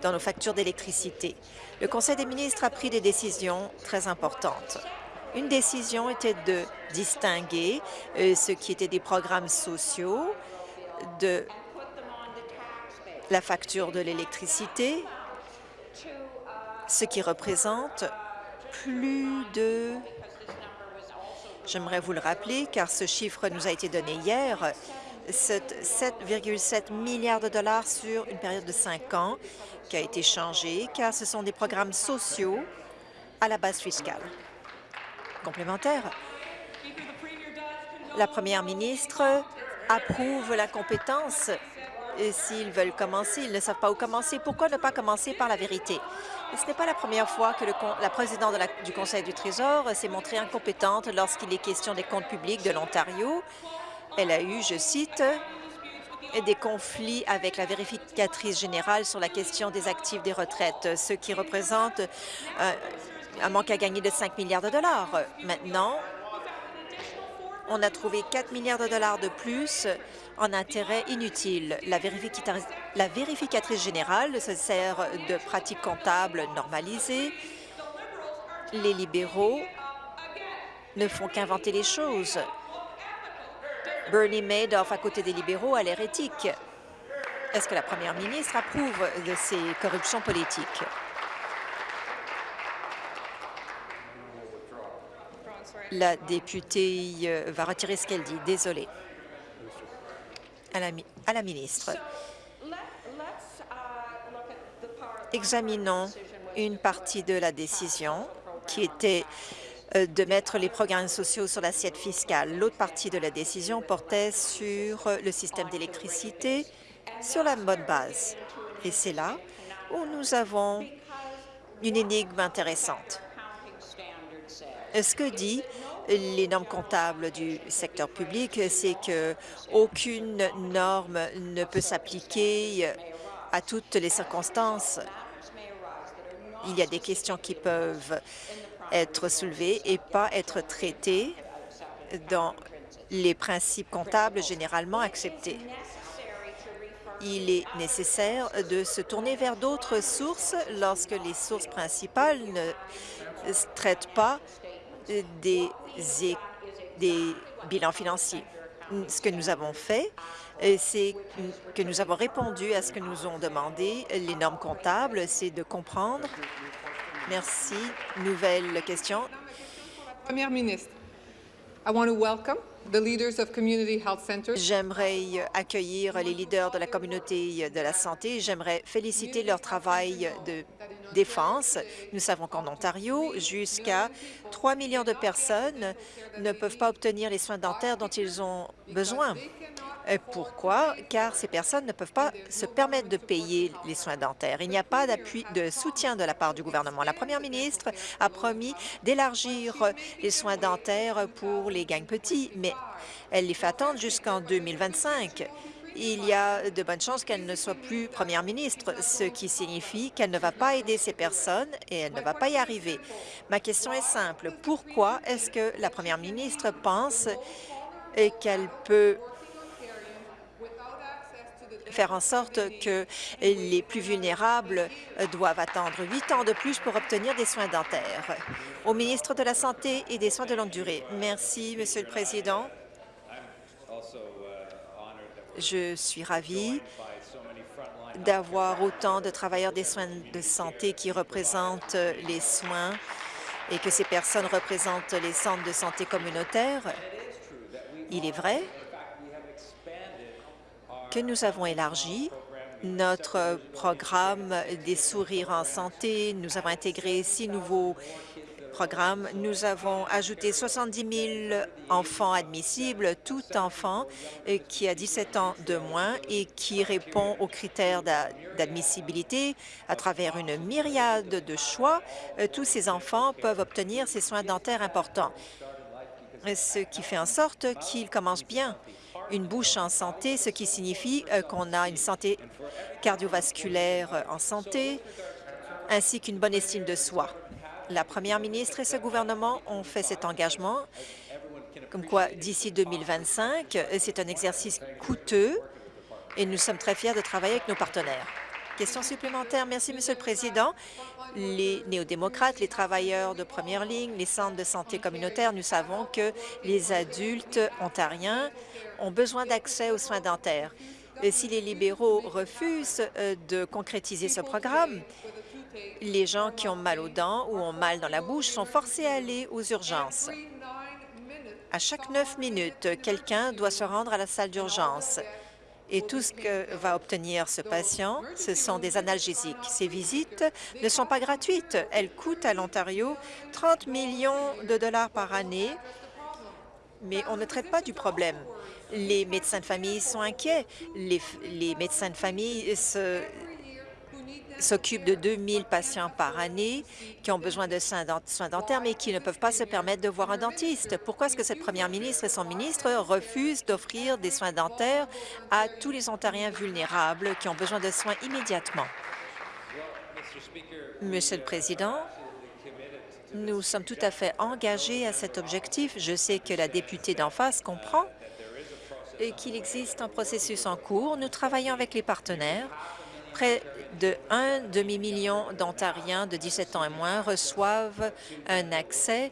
dans nos factures d'électricité. Le Conseil des ministres a pris des décisions très importantes. Une décision était de distinguer euh, ce qui était des programmes sociaux de la facture de l'électricité, ce qui représente plus de J'aimerais vous le rappeler, car ce chiffre nous a été donné hier, 7,7 milliards de dollars sur une période de cinq ans qui a été changé, car ce sont des programmes sociaux à la base fiscale. Complémentaire, la première ministre approuve la compétence s'ils veulent commencer, ils ne savent pas où commencer. Pourquoi ne pas commencer par la vérité? Ce n'est pas la première fois que la présidente du Conseil du Trésor s'est montrée incompétente lorsqu'il est question des comptes publics de l'Ontario. Elle a eu, je cite, des conflits avec la vérificatrice générale sur la question des actifs des retraites, ce qui représente euh, un manque à gagner de 5 milliards de dollars. Maintenant, on a trouvé 4 milliards de dollars de plus en intérêt inutile. La, vérificatrice générale se sert de pratiques comptables normalisées. Les libéraux ne font qu'inventer les choses. Bernie Madoff, à côté des libéraux, a l'air éthique. Est-ce que la première ministre approuve de ces corruptions politiques? La députée euh, va retirer ce qu'elle dit. Désolée. À la, ministre. Examinons une partie de la décision qui était euh, de mettre les programmes sociaux sur l'assiette fiscale. L'autre partie de la décision portait sur euh, le système d'électricité sur la bonne base. Et c'est là où nous avons une énigme intéressante. Ce que dit les normes comptables du secteur public, c'est qu'aucune norme ne peut s'appliquer à toutes les circonstances. Il y a des questions qui peuvent être soulevées et pas être traitées dans les principes comptables généralement acceptés. Il est nécessaire de se tourner vers d'autres sources lorsque les sources principales ne traitent pas des, des bilans financiers. Ce que nous avons fait, c'est que nous avons répondu à ce que nous ont demandé les normes comptables, c'est de comprendre. Merci. Nouvelle question. Première ministre, I want to welcome the leaders of community health centers. J'aimerais accueillir les leaders de la communauté de la santé. J'aimerais féliciter leur travail de Nous savons qu'en Ontario, jusqu'à 3 millions de personnes ne peuvent pas obtenir les soins dentaires dont ils ont besoin. Euh, Pourquoi? Car ces personnes ne peuvent pas se permettre de payer les soins dentaires. Il n'y a pas d'appui de soutien de la part du gouvernement. La première ministre a promis d'élargir les soins dentaires pour les gangs petits, mais elle les fait attendre jusqu'en 2025 il y a de bonnes chances qu'elle ne soit plus première ministre, ce qui signifie qu'elle ne va pas aider ces personnes et elle ne va pas y arriver. Ma question est simple. Pourquoi est-ce que la première ministre pense qu'elle peut faire en sorte que les plus vulnérables doivent attendre huit ans de plus pour obtenir des soins dentaires? Au ministre de la Santé et des Soins de longue durée. Merci, Monsieur le Président. Je suis ravie d'avoir autant de travailleurs des soins de santé qui représentent les soins et que ces personnes représentent les centres de santé communautaires. Il est vrai que nous avons élargi notre programme des sourires en santé. Nous avons intégré six nouveaux programme, nous avons ajouté 70 000 enfants admissibles, tout enfant euh, qui a 17 ans de moins et qui répond aux critères d'admissibilité à travers une myriade de choix. Euh, tous ces enfants peuvent obtenir ces soins dentaires importants, ce qui fait en sorte qu'ils commencent bien une bouche en santé, ce qui signifie euh, qu'on a une santé cardiovasculaire en santé, ainsi qu'une bonne estime de soi. La première ministre et ce gouvernement ont fait cet engagement, comme quoi d'ici 2025, c'est un exercice coûteux et nous sommes très fiers de travailler avec nos partenaires. Question supplémentaire. Merci, Monsieur le Président. Les néo-démocrates, les travailleurs de première ligne, les centres de santé communautaires, nous savons que les adultes ontariens ont besoin d'accès aux soins dentaires. Si les libéraux refusent euh, de concrétiser ce programme, les gens qui ont mal aux dents ou ont mal dans la bouche sont forcés à aller aux urgences. À chaque neuf minutes, quelqu'un doit se rendre à la salle d'urgence. Et tout ce que va obtenir ce patient, ce sont des analgésiques. Ces visites ne sont pas gratuites. Elles coûtent à l'Ontario 30 millions de dollars par année, mais on ne traite pas du problème. Les médecins de famille sont inquiets. Les, les médecins de famille se s'occupe de 2000 patients par année qui ont besoin de soins dentaires, mais qui ne peuvent pas se permettre de voir un dentiste. Pourquoi est-ce que cette première ministre et son ministre refusent d'offrir des soins dentaires à tous les Ontariens vulnérables qui ont besoin de soins immédiatement? Monsieur le Président, nous sommes tout à fait engagés à cet objectif. Je sais que la députée d'en face comprend et qu'il existe un processus en cours. Nous travaillons avec les partenaires près de un demi-million d'Ontariens de 17 ans et moins reçoivent un accès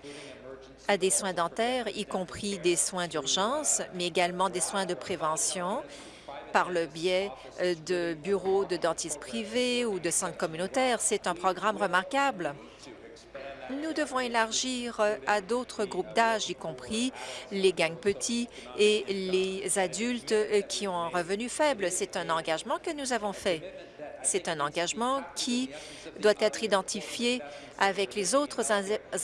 à des soins dentaires, y compris des soins d'urgence, mais également des soins de prévention par le biais euh, de bureaux de dentistes privés ou de centres communautaires. C'est un programme remarquable. Nous devons élargir euh, à d'autres groupes d'âge, y compris les gangs petits et les adultes euh, qui ont un revenu faible. C'est un engagement que nous avons fait. C'est un engagement qui doit être identifié avec les autres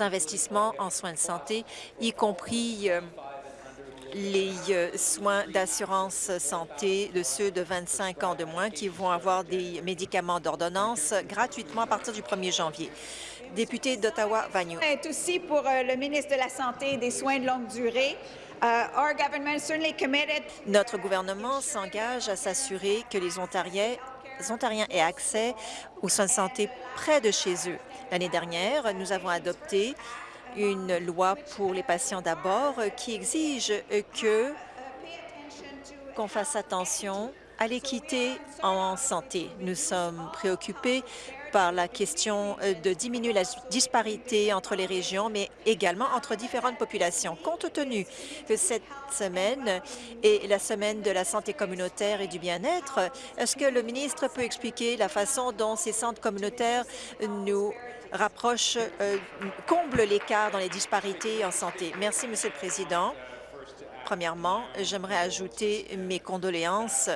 investissements en soins de santé, y compris euh, les euh, soins d'assurance santé de ceux de 25 ans de moins qui vont avoir des médicaments d'ordonnance gratuitement à partir du 1er janvier. Député d'Ottawa-Vagnou. est aussi pour euh, le ministre de la Santé et des Soins de longue durée. Notre gouvernement s'engage à s'assurer que les Ontariens Ontariens aient accès aux soins de santé près de chez eux. L'année dernière, nous avons adopté une loi pour les patients d'abord qui exige qu'on fasse attention à l'équité en santé. Nous sommes préoccupés par la question euh, de diminuer la disparité entre les régions, mais également entre différentes populations. Compte tenu que cette semaine est la semaine de la santé communautaire et du bien-être, est-ce que le ministre peut expliquer la façon dont ces centres communautaires nous rapprochent, euh, comblent l'écart dans les disparités en santé? Merci, Monsieur le Président. Premièrement, j'aimerais ajouter mes condoléances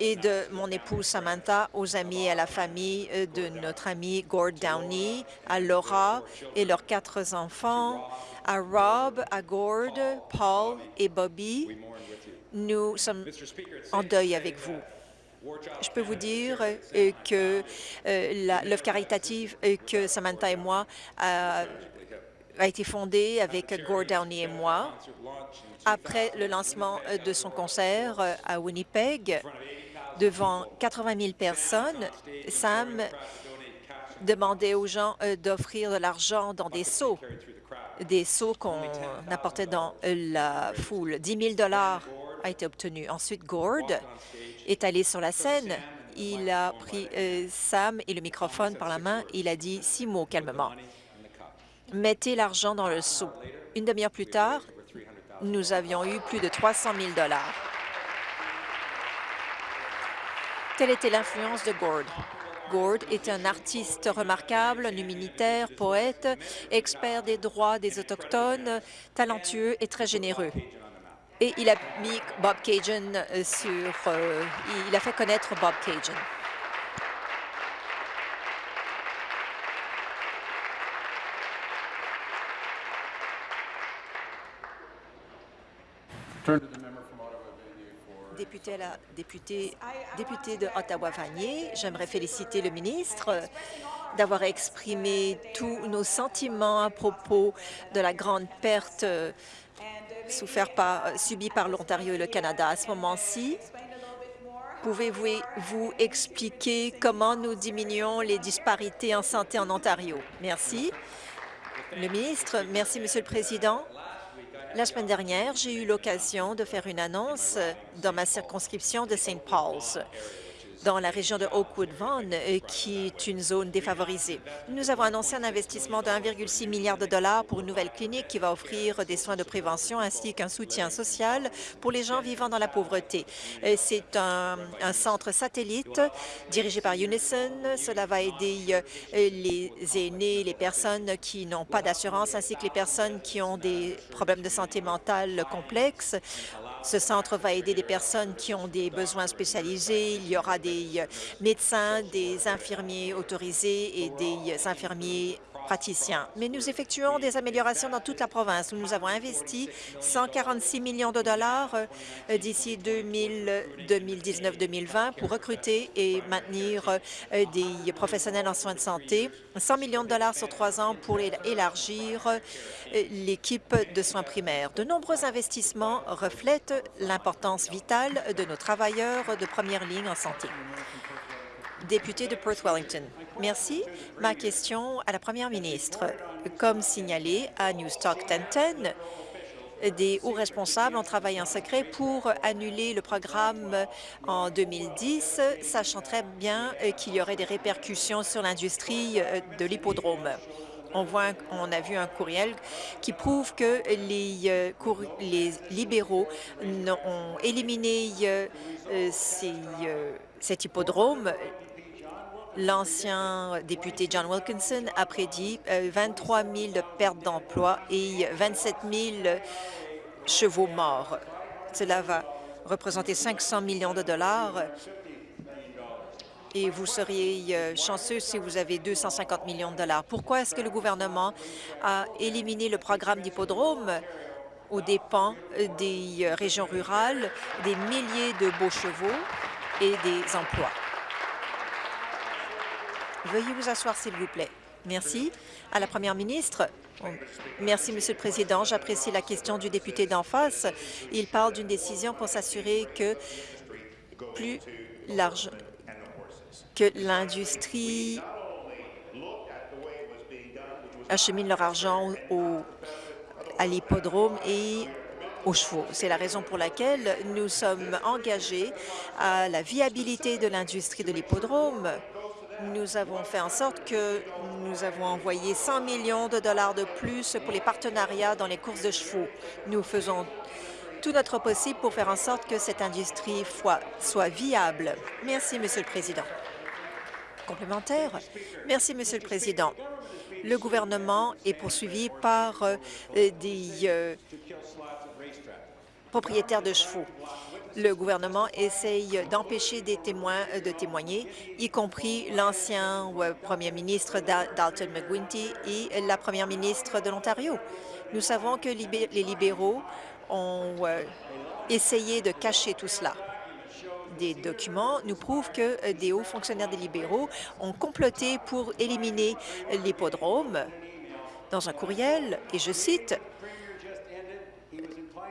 et de mon épouse Samantha aux amis et à la famille euh, de notre ami Gord Downey, à Laura et leurs quatre enfants, à Rob, à Gord, Paul et Bobby. Nous sommes en deuil avec vous. Je peux vous dire euh, que euh, l'œuvre caritative que Samantha et moi a, été fondée avec Gord Downey et moi après le lancement de son concert à Winnipeg devant 80 000 personnes. Sam demandait aux gens euh, d'offrir de l'argent dans des seaux, des seaux qu'on apportait dans la foule. 10 000 a été obtenu. Ensuite, Gord est allé sur la scène. Il a pris euh, Sam et le microphone par la main. Il a dit six mots calmement. Mettez l'argent dans le seau. Une demi-heure plus tard, nous avions eu plus de 300 000 Telle était l'influence de Gord. Gord est un artiste remarquable, un humanitaire, poète, expert des droits des Autochtones, talentueux et très généreux. Et il a mis Bob Cajun euh, sur... euh, il a fait connaître Bob Cajun. Député, de Ottawa-Vanier, j'aimerais féliciter le ministre d'avoir exprimé tous nos sentiments à propos de la grande perte euh, euh, subie par l'Ontario et le Canada. À ce moment-ci, pouvez-vous vous expliquer comment nous diminuons les disparités en santé en Ontario? Merci. Le ministre, merci, Monsieur le Président. La semaine dernière, j'ai eu l'occasion de faire une annonce dans ma circonscription de St. Paul's, dans la région de Oakwood-Vaughan, euh, qui est une zone défavorisée. Nous avons annoncé un investissement de 1,6 milliard de dollars pour une nouvelle clinique qui va offrir des soins de prévention ainsi qu'un soutien social pour les gens vivant dans la pauvreté. Euh, C'est un, un centre satellite dirigé par Unison. Cela va aider euh, les aînés, les personnes qui n'ont pas d'assurance ainsi que les personnes qui ont des problèmes de santé mentale complexes. Ce centre va aider des personnes qui ont des besoins spécialisés. Il y aura des euh, médecins, des infirmiers autorisés et des euh, infirmiers praticiens. Mais nous effectuons des améliorations dans toute la province. Nous avons investi 146 millions de dollars euh, d'ici 2019-2020 pour recruter et maintenir euh, des professionnels en soins de santé. 100 millions de dollars sur trois ans pour élargir euh, l'équipe de soins primaires. De nombreux investissements reflètent l'importance vitale de nos travailleurs de première ligne en santé député de Perth Wellington. Merci. Ma question à la première ministre. Comme signalé à Newstalk 1010, des hauts responsables ont travaillé en secret pour annuler le programme en 2010, sachant très bien euh, qu'il y aurait des répercussions sur l'industrie euh, de l'hippodrome. On, voit, on a vu un courriel qui prouve que les, euh, libéraux ont éliminé cet hippodrome. L'ancien député John Wilkinson a prédit euh, 23 000 pertes d'emplois et 27 000 chevaux morts. Cela va représenter 500 millions de dollars et vous seriez euh, chanceux si vous avez 250 millions de dollars. Pourquoi est-ce que le gouvernement a éliminé le programme d'hippodrome aux dépens euh, des euh, régions rurales, des milliers de beaux chevaux et des emplois? Veuillez vous asseoir, s'il vous plaît. Merci. À la Première ministre. Merci, Monsieur le Président. J'apprécie la question du député d'en face. Il parle d'une décision pour s'assurer que plus large que l'industrie acheminent leur argent au- à l'hippodrome et aux chevaux. C'est la raison pour laquelle nous sommes engagés à la viabilité de l'industrie de l'hippodrome. Nous avons fait en sorte que nous avons envoyé 100 millions de dollars de plus pour les partenariats dans les courses de chevaux. Nous faisons tout notre possible pour faire en sorte que cette industrie soit viable. Merci, Monsieur le Président. Complémentaire. Merci, Monsieur le Président. Le gouvernement est poursuivi par euh, des euh, propriétaires de chevaux. Le gouvernement essaye d'empêcher des témoins de témoigner, y compris l'ancien premier ministre Dal- Dalton McGuinty et la première ministre de l'Ontario. Nous savons que les libéraux ont essayé de cacher tout cela. Des documents nous prouvent que euh, des hauts fonctionnaires des libéraux ont comploté pour éliminer l'hippodrome dans un courriel, et je cite,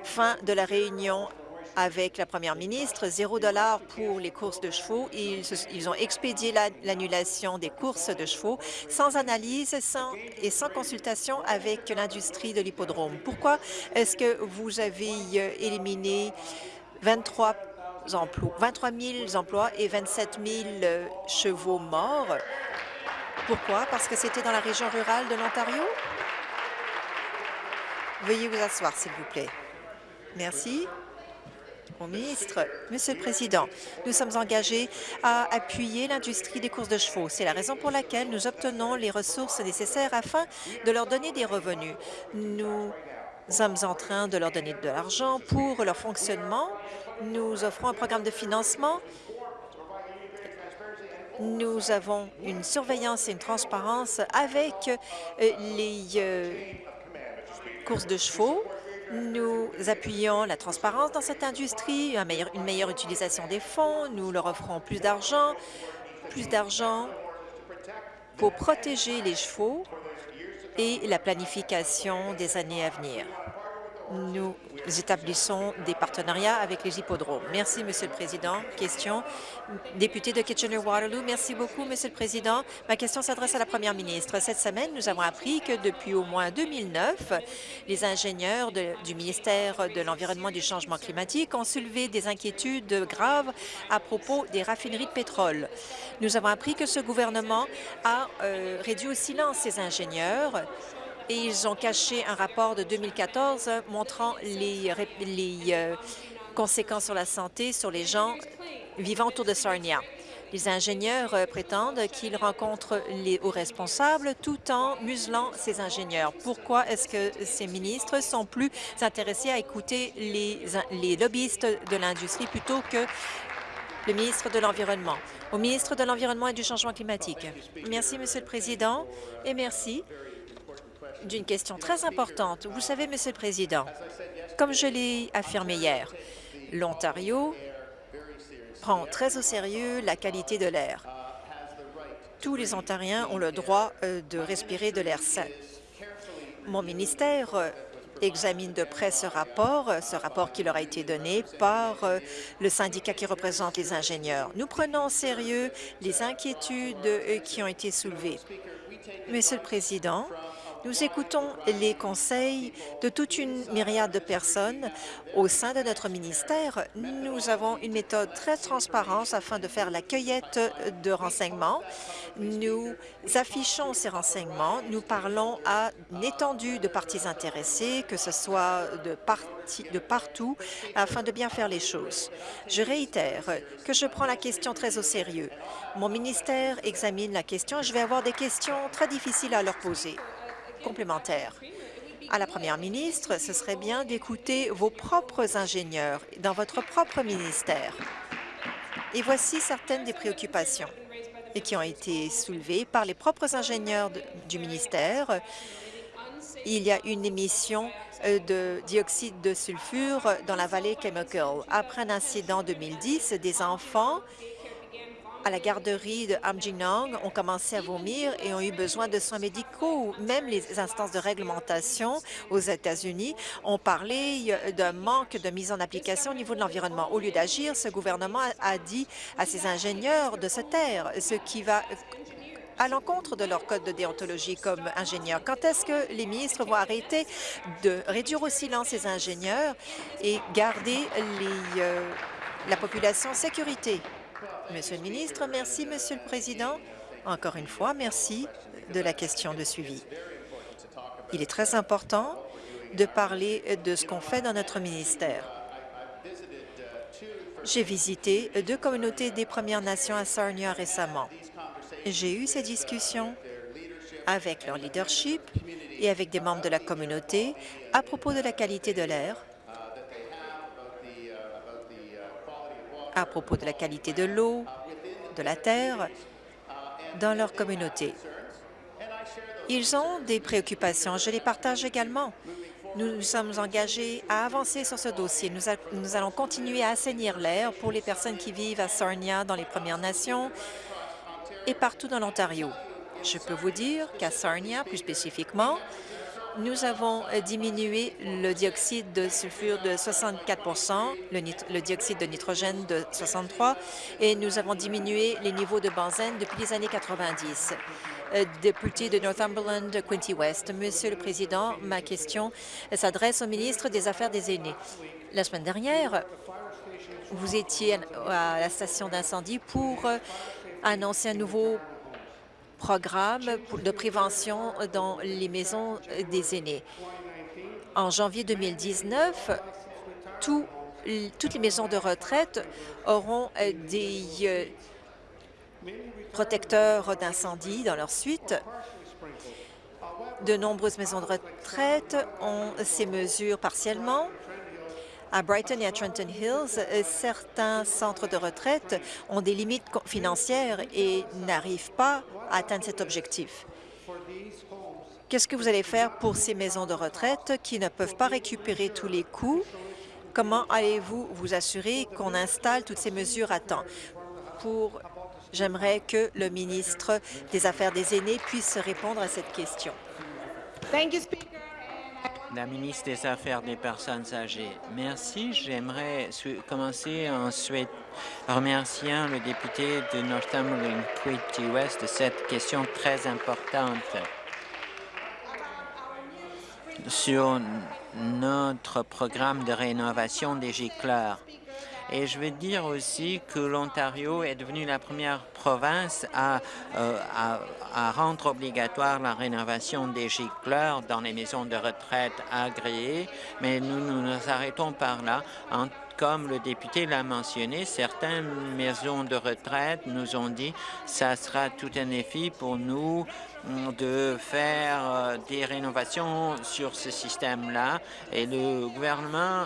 fin de la réunion avec la première ministre, zéro dollar pour les courses de chevaux. Ils, ont expédié la- l'annulation des courses de chevaux sans analyse et sans consultation avec l'industrie de l'hippodrome. Pourquoi est-ce que vous avez euh, éliminé 23 emplois, 23 000 emplois et 27 000 euh, chevaux morts? Pourquoi? Parce que c'était dans la région rurale de l'Ontario? Veuillez vous asseoir, s'il vous plaît. Merci. Au ministre, Monsieur le Président, nous sommes engagés à appuyer l'industrie des courses de chevaux. C'est la raison pour laquelle nous obtenons les ressources nécessaires afin de leur donner des revenus. Nous sommes en train de leur donner de l'argent pour leur fonctionnement. Nous offrons un programme de financement. Nous avons une surveillance et une transparence avec euh, les euh, courses de chevaux. Nous appuyons la transparence dans cette industrie, une meilleure utilisation des fonds. Nous leur offrons plus d'argent, plus d'argent pour protéger les chevaux et la planification des années à venir. Nous établissons des partenariats avec les hippodromes. Merci, Monsieur le Président. Question. Député de Kitchener-Waterloo, merci beaucoup, Monsieur le Président. Ma question s'adresse à la Première ministre. Cette semaine, nous avons appris que depuis au moins 2009, les ingénieurs du ministère de l'Environnement et du Changement climatique ont soulevé des inquiétudes graves à propos des raffineries de pétrole. Nous avons appris que ce gouvernement a euh, réduit au silence ces ingénieurs et ils ont caché un rapport de 2014 montrant les, les, euh, conséquences sur la santé sur les gens vivant autour de Sarnia. Les ingénieurs euh, prétendent qu'ils rencontrent les hauts responsables tout en muselant ces ingénieurs. Pourquoi est-ce que ces ministres sont plus intéressés à écouter les, les lobbyistes de l'industrie plutôt que le ministre de l'Environnement? Au ministre de l'Environnement et du Changement climatique. Merci, Monsieur le Président, et merci d'une question très importante. Vous savez, Monsieur le Président, comme je l'ai affirmé hier, l'Ontario prend très au sérieux la qualité de l'air. Tous les Ontariens ont le droit euh, de respirer de l'air sain. Mon ministère euh, examine de près ce rapport, euh, ce rapport qui leur a été donné par le syndicat qui représente les ingénieurs. Nous prenons au sérieux les inquiétudes qui ont été soulevées. Monsieur le Président, nous écoutons les conseils de toute une myriade de personnes au sein de notre ministère. Nous avons une méthode très transparente afin de faire la cueillette de renseignements. Nous affichons ces renseignements. Nous parlons à une étendue de parties intéressées, que ce soit de, de partout, afin de bien faire les choses. Je réitère que je prends la question très au sérieux. Mon ministère examine la question je vais avoir des questions très difficiles à leur poser complémentaire. À la première ministre, ce serait bien d'écouter vos propres ingénieurs dans votre propre ministère. Et voici certaines des préoccupations qui ont été soulevées par les propres ingénieurs du ministère. Il y a une émission euh, de dioxyde de sulfure dans la vallée Chemical. Après un incident en 2010, des enfants à la garderie de Amjinong ont commencé à vomir et ont eu besoin de soins médicaux. Même les instances de réglementation aux États-Unis ont parlé d'un manque de mise en application au niveau de l'environnement. Au lieu d'agir, ce gouvernement a- dit à ses ingénieurs de se taire, ce qui va à l'encontre de leur code de déontologie comme ingénieurs. Quand est-ce que les ministres vont arrêter de réduire au silence ces ingénieurs et garder les, euh, la population en sécurité? Monsieur le ministre, merci, Monsieur le Président. Encore une fois, merci de la question de suivi. Il est très important de parler de ce qu'on fait dans notre ministère. J'ai visité deux communautés des Premières Nations à Sarnia récemment. J'ai eu ces discussions avec leur leadership et avec des membres de la communauté à propos de la qualité de l'air, à propos de la qualité de l'eau, de la terre dans leur communauté. Ils ont des préoccupations, je les partage également. Nous nous sommes engagés à avancer sur ce dossier. Nous, nous allons continuer à assainir l'air pour les personnes qui vivent à Sarnia, dans les Premières Nations et partout dans l'Ontario. Je peux vous dire qu'à Sarnia, plus spécifiquement, nous avons euh, diminué le dioxyde de sulfure de 64 le, le dioxyde de nitrogène de 63 et nous avons diminué les niveaux de benzène depuis les années 90. Euh, Député de Northumberland, Quinty West. Monsieur le Président, ma question s'adresse au ministre des Affaires des aînés. La semaine dernière, vous étiez à la station d'incendie pour euh, annoncer un nouveau programme de prévention dans les maisons des aînés. En janvier 2019, tout- toutes les maisons de retraite auront euh, des euh, protecteurs d'incendie dans leur suite. De nombreuses maisons de retraite ont ces mesures partiellement. À Brighton et à Trenton Hills, certains centres de retraite ont des limites financières et n'arrivent pas à atteindre cet objectif. Qu'est-ce que vous allez faire pour ces maisons de retraite qui ne peuvent pas récupérer tous les coûts? Comment allez-vous vous assurer qu'on installe toutes ces mesures à temps? Pour J'aimerais que le ministre des Affaires des aînés puisse répondre à cette question. La ministre des Affaires des personnes âgées. Merci. J'aimerais commencer en remerciant le député de Northumberland Quinte West de cette question très importante sur notre programme de rénovation des gicleurs. Et je veux dire aussi que l'Ontario est devenu la première province à, euh, à, à rendre obligatoire la rénovation des gicleurs dans les maisons de retraite agréées, mais nous nous, arrêtons par là. Comme le député l'a mentionné, certaines maisons de retraite nous ont dit ça sera tout un défi pour nous mm, de faire euh, des rénovations sur ce système-là et le gouvernement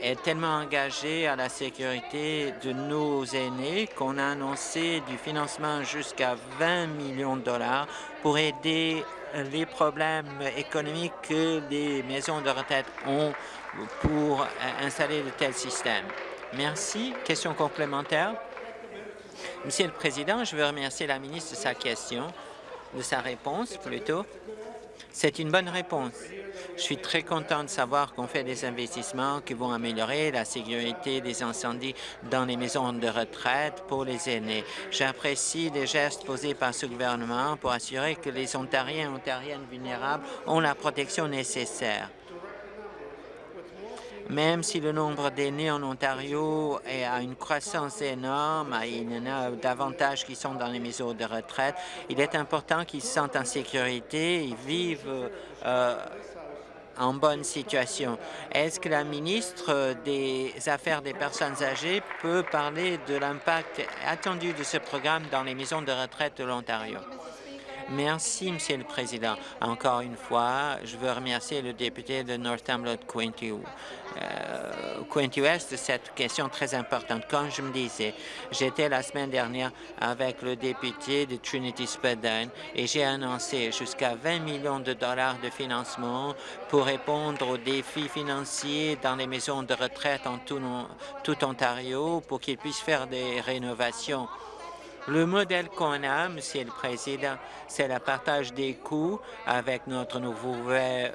est tellement engagé à la sécurité de nos aînés qu'on a annoncé du financement jusqu'à 20 millions de dollars pour aider euh, les problèmes économiques que les maisons de retraite ont pour euh, installer de tels systèmes. Merci. Question complémentaire? Monsieur le Président, je veux remercier la ministre de sa question, de sa réponse plutôt. C'est une bonne réponse. Je suis très content de savoir qu'on fait des investissements qui vont améliorer la sécurité des incendies dans les maisons de retraite pour les aînés. J'apprécie les gestes posés par ce gouvernement pour assurer que les Ontariens et Ontariennes vulnérables ont la protection nécessaire. Même si le nombre d'aînés en Ontario est à une croissance énorme, il y en a davantage qui sont dans les maisons de retraite, il est important qu'ils se sentent en sécurité, ils vivent euh, en bonne situation. Est-ce que la ministre des Affaires des personnes âgées peut parler de l'impact attendu de ce programme dans les maisons de retraite de l'Ontario? Merci, Monsieur le Président. Encore une fois, je veux remercier le député de Northumberland Quinte euh, Quinte West cette question très importante. Comme je me disais, j'étais la semaine dernière avec le député de Trinity Spadine et j'ai annoncé jusqu'à 20 millions de dollars de financement pour répondre aux défis financiers dans les maisons de retraite en tout, tout Ontario pour qu'ils puissent faire des rénovations. Le modèle qu'on a, Monsieur le Président, c'est le partage des coûts avec notre nouveau,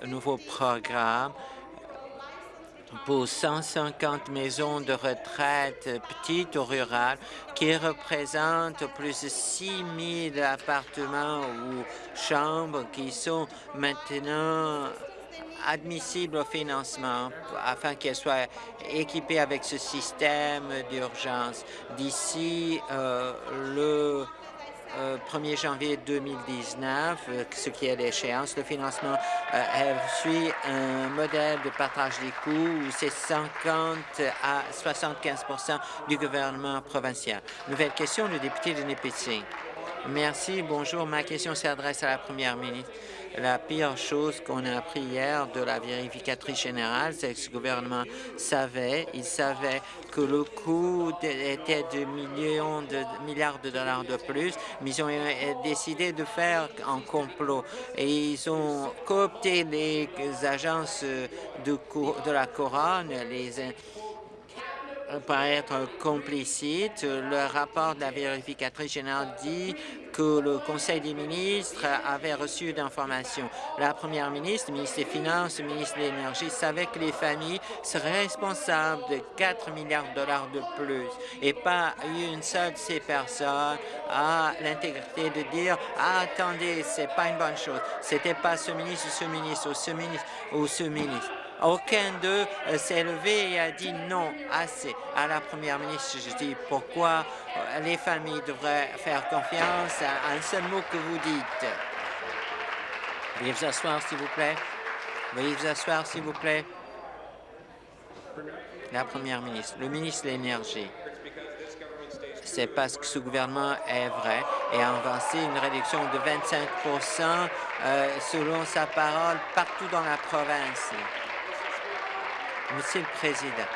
nouveau programme pour 150 maisons de retraite petites ou rurales qui représentent plus de 6 000 appartements ou chambres qui sont maintenant admissibles au financement afin qu'elles soient équipées avec ce système d'urgence. D'ici euh, le 1er euh, janvier 2019, euh, ce qui est l'échéance. Le financement euh, suit un modèle de partage des coûts où c'est 50 à 75% du gouvernement provincial. Nouvelle question, le député de Nipissing. Merci. Bonjour. Ma question s'adresse à la première ministre. La pire chose qu'on a appris hier de la vérificatrice générale, c'est que ce gouvernement savait, il savait que le coût était de millions de milliards de dollars de plus, mais ils ont décidé de faire un complot. Et ils ont coopté les agences de, de la couronne, les par être complicite. Le rapport de la vérificatrice générale dit que le Conseil des ministres avait reçu d'informations. La première ministre, le ministre des Finances, le ministre de l'Énergie savaient que les familles seraient responsables de 4 milliards de dollars de plus et pas une seule de ces personnes a l'intégrité de dire ah, attendez, c'est pas une bonne chose. C'était pas ce ministre ou ce ministre ou ce ministre ou ce ministre. Aucun d'eux euh, s'est levé et a dit non, assez. À la première ministre, je dis pourquoi euh, les familles devraient faire confiance à un seul mot que vous dites? Veuillez vous asseoir, s'il vous plaît. Veuillez vous asseoir, s'il vous plaît. La première ministre, le ministre de l'Énergie. C'est parce que ce gouvernement est vrai et a avancé une réduction de 25% euh, selon sa parole partout dans la province. Monsieur le Président,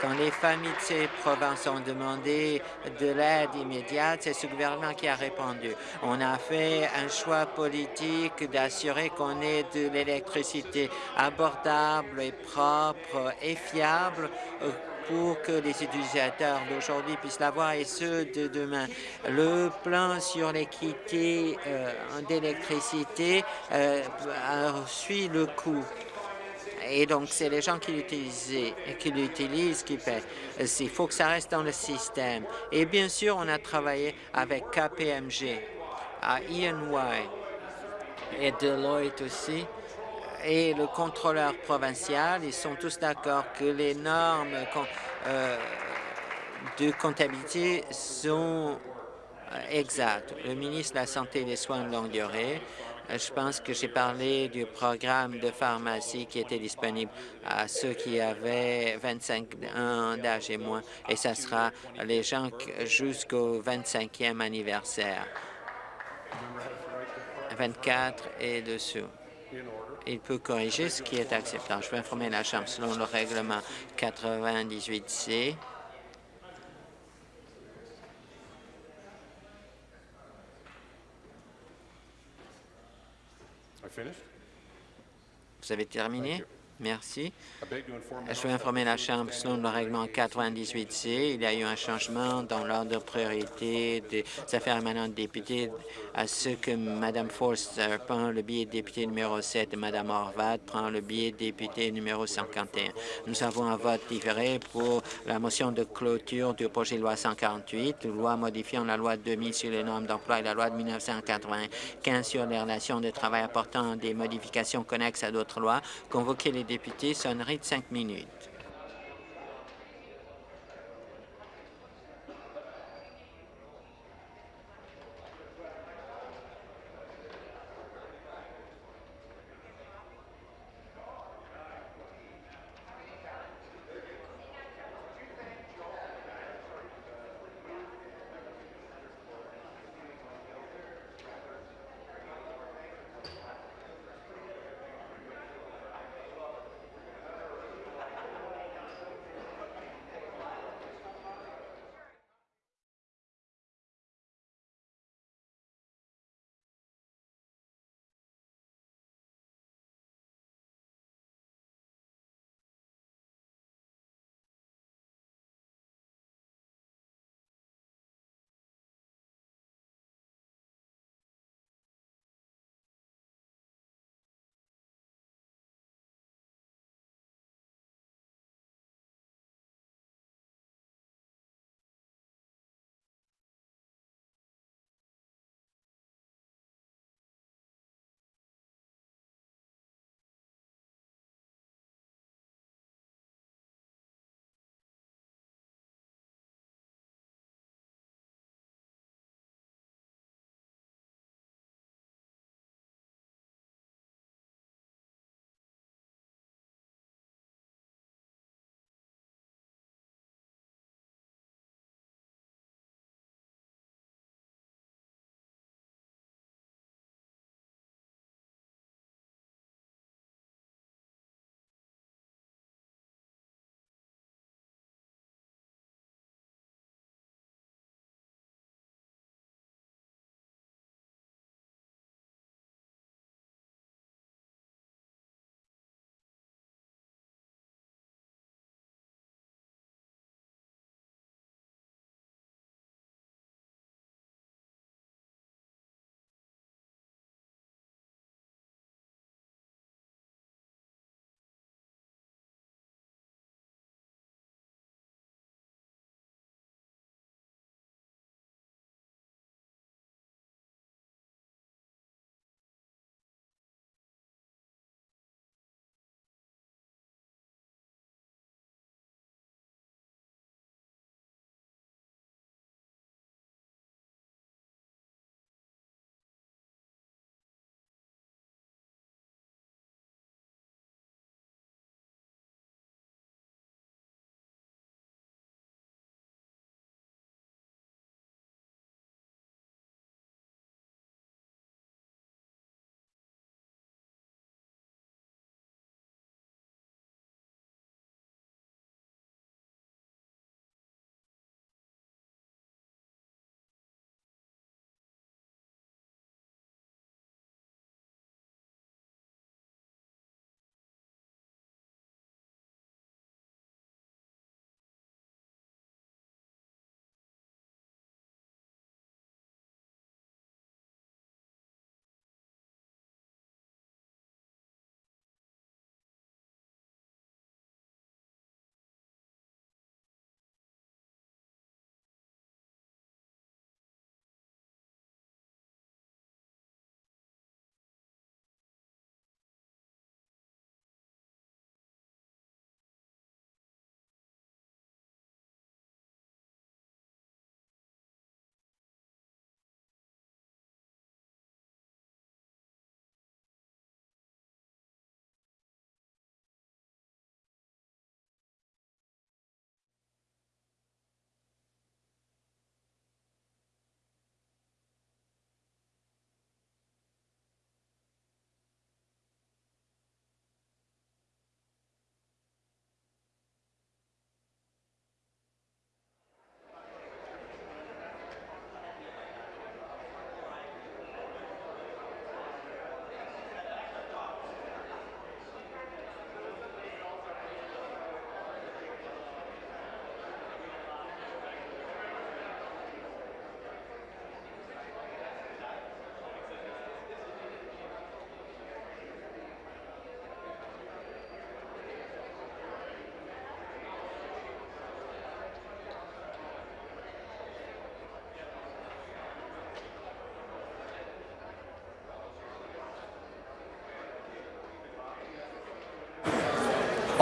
quand les familles de ces provinces ont demandé de l'aide immédiate, c'est ce gouvernement qui a répondu. On a fait un choix politique d'assurer qu'on ait de l'électricité abordable et propre et fiable euh, pour que les utilisateurs d'aujourd'hui puissent l'avoir et ceux de demain. Le plan sur l'équité euh, d'électricité euh, suit le coût. Et donc, c'est les gens qui l'utilisent qui paient. Il faut que ça reste dans le système. Et bien sûr, on a travaillé avec KPMG, à EY et Deloitte aussi, et le contrôleur provincial. Ils sont tous d'accord que les normes euh, de comptabilité sont euh, exactes. Le ministre de la Santé et des Soins de longue durée je pense que j'ai parlé du programme de pharmacie qui était disponible à ceux qui avaient 25 ans d'âge et moins, et ça sera les gens jusqu'au 25e anniversaire, 24 et dessous. Il peut corriger ce qui est acceptable. Je vais informer la Chambre selon le règlement 98C. Vous avez terminé? Merci. Je veux informer la Chambre, selon le règlement 98C, il y a eu un changement dans l'ordre de priorité des affaires émanantes députés à ce que Mme Forster prend le billet de député numéro 7 et Mme Horvat prend le billet de député numéro 51. Nous avons un vote différé pour la motion de clôture du projet de loi 148, loi modifiant la loi 2000 sur les normes d'emploi et la loi de 1995 sur les relations de travail apportant des modifications connexes à d'autres lois, les député, sonnerie de cinq minutes.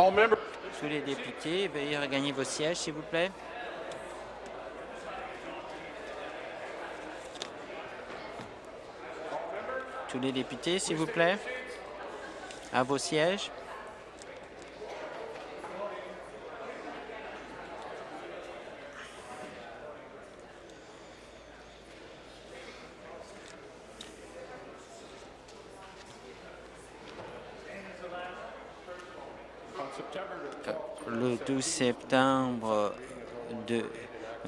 Tous les députés, veuillez regagner vos sièges, s'il vous plaît. Tous les députés, s'il vous plaît, à vos sièges. Le 12 septembre de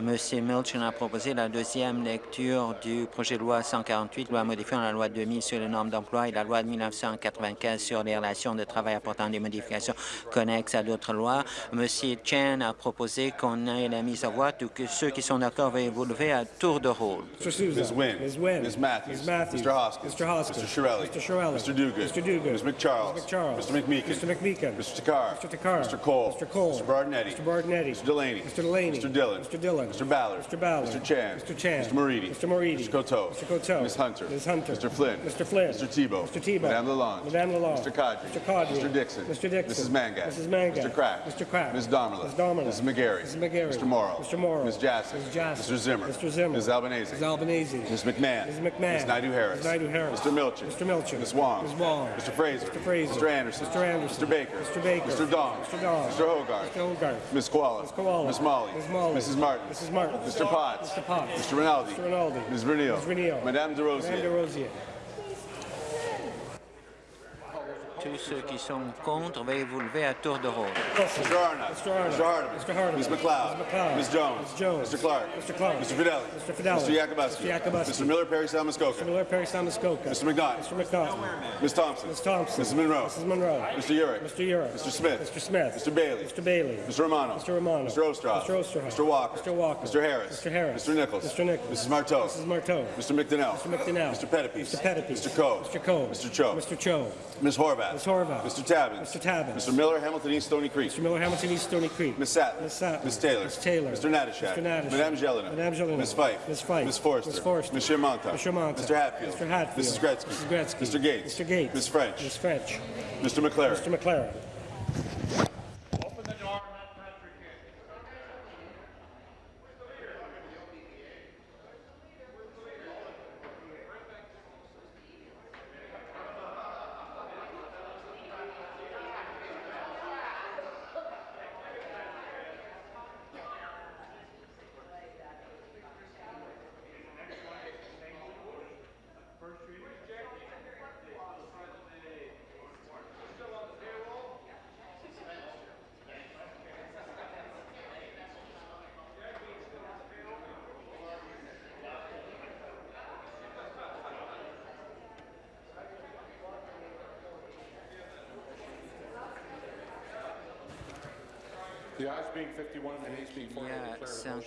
M. Milchin a proposé la deuxième lecture du projet de loi 148, loi modifiant la loi 2000 sur les normes d'emploi et la loi de 1995 sur les relations de travail apportant des modifications connexes à d'autres lois. M. Chen a proposé qu'on ait la mise à voix. Tout que ceux qui sont d'accord veuillez vous lever à tour de rôle. Mr. Souza. Ms. Wynne. Ms. Wynne. Ms. Matthews. Ms. Matthews. Mr. Hoskins. Mr. Hoskins. Mr. Shirelli. Mr. Shirelli. Mr. Duguid. Mr. Ms. McCharles. Ms. McCharles. Mr. McMeekin. Mr. McMeekin. Mr. Takar. Mr. Takar. Mr. Cole. Mr. Cole. Mr. Bardinetti. Mr. Bardinetti. Mr. Delaney. Mr. Delaney. Mr. Dillon. Mr. Dillon. Mr. Ballard. Mr. Ballard. Mr. Chan. Mr. Chan. Mr. Moridi. Mr. Moridi. Mr. Coteau. Mr. Coteau. Ms. Hunter. Ms. Hunter. Mr. Flynn. Mr. Flynn. Mr. Tebow. Mr. Tebow. Madame Lalonde. Madame Lalonde. Mr. Kadri. Mr. Kadri. Mr. Dixon. Mr. Dixon. Mrs. Mangat. Mrs. Mangat. Mr. Crack. Mr. Crack. Ms. Domerla. Ms. Domerla. Mrs. McGarry. Mrs. McGarry. Mr. Morrow. Mr. Morrow. Ms. Jassy. Ms. Jassy. Mr. Zimmer. Mr. Zimmer. Ms. Albanese. Ms. Albanese. Ms. McMahon. Ms. McMahon. Ms. Naidu Harris. Ms. Naidu Harris. Mr. Milchin. Mr. Milchin. Ms. Wong. Ms. Wong. Mr. Fraser. Mr. Fraser. Mr. Anderson. Mr. Anderson. Mr. Baker. Mr. Baker. Mr. Dong. Mr. Dong. Mr. Hogarth. Mr. Hogarth. Ms. Koala. Ms. Koala. Ms. Molly. Ms. Molly. Mrs. Martin. Mrs. Martin. Mr. Potts. Mr. Potts. Mr. Rinaldi. Mr. Rinaldi. Ms. Vernio. Ms. Vernio. Madame De Rosier. Madame De Tous ceux qui sont contre, veuillez vous lever à tour de rôle. Mr. Arnott. Mr. Arnott. Mr. Hardeman. Mr. Hardeman. Ms. McLeod. Ms. McLeod. Ms. Jones. Ms. Jones. Mr. Clark. Mr. Clark. Mr. Fidelli. Mr. Fidelli. Mr. Yakubuski. Mr. Yakubuski. Mr. Miller Perry Salmuskoka. Mr. Miller Perry Salmuskoka. Mr. McNaught. Mr. McNaught. Ms. Thompson. Ms. Thompson. Mrs. Monroe. Mrs. Monroe. Mr. Urick. Mr. Urick. Mr. Smith. Mr. Smith. Mr. Bailey. Mr. Bailey. Mr. Romano. Mr. Romano. Mr. Ostroff. Mr. Ostroff. Mr. Walker. Mr. Walker. Mr. Harris. Mr. Harris. Mr. Nichols. Mr. Nichols. Mrs. Marteau. Mrs. Marteau. Mr. McDonnell. Mr. McDonnell. Mr. Pettipies. Mr. Pettipies. Mr. Coe. Mr. Coe. Mr. Cho. Mr. Cho. Ms. Horvath. Ms. Horvath. Mr. Tabbins. Mr. Tabbins. Mr. Miller, Hamilton East Stony Creek. Mr. Miller, Hamilton East Stony Creek. Ms. Sattler. Ms. Sattler. Ms. Taylor. Ms. Taylor. Mr. Natashak. Mr. Natashak. Madame Jelena. Madame Jelena. Ms. Fife. Ms. Fife. Ms. Forrester. Ms. Forrester. Ms. Shermanta. Ms. Shermanta. Mr. Hatfield. Mr. Hatfield. Mrs. Gretzky. Mrs. Gretzky. Mr. Gates. Mr. Gates. Ms. French. Ms. French. Mr. McLaren. Mr. McLaren.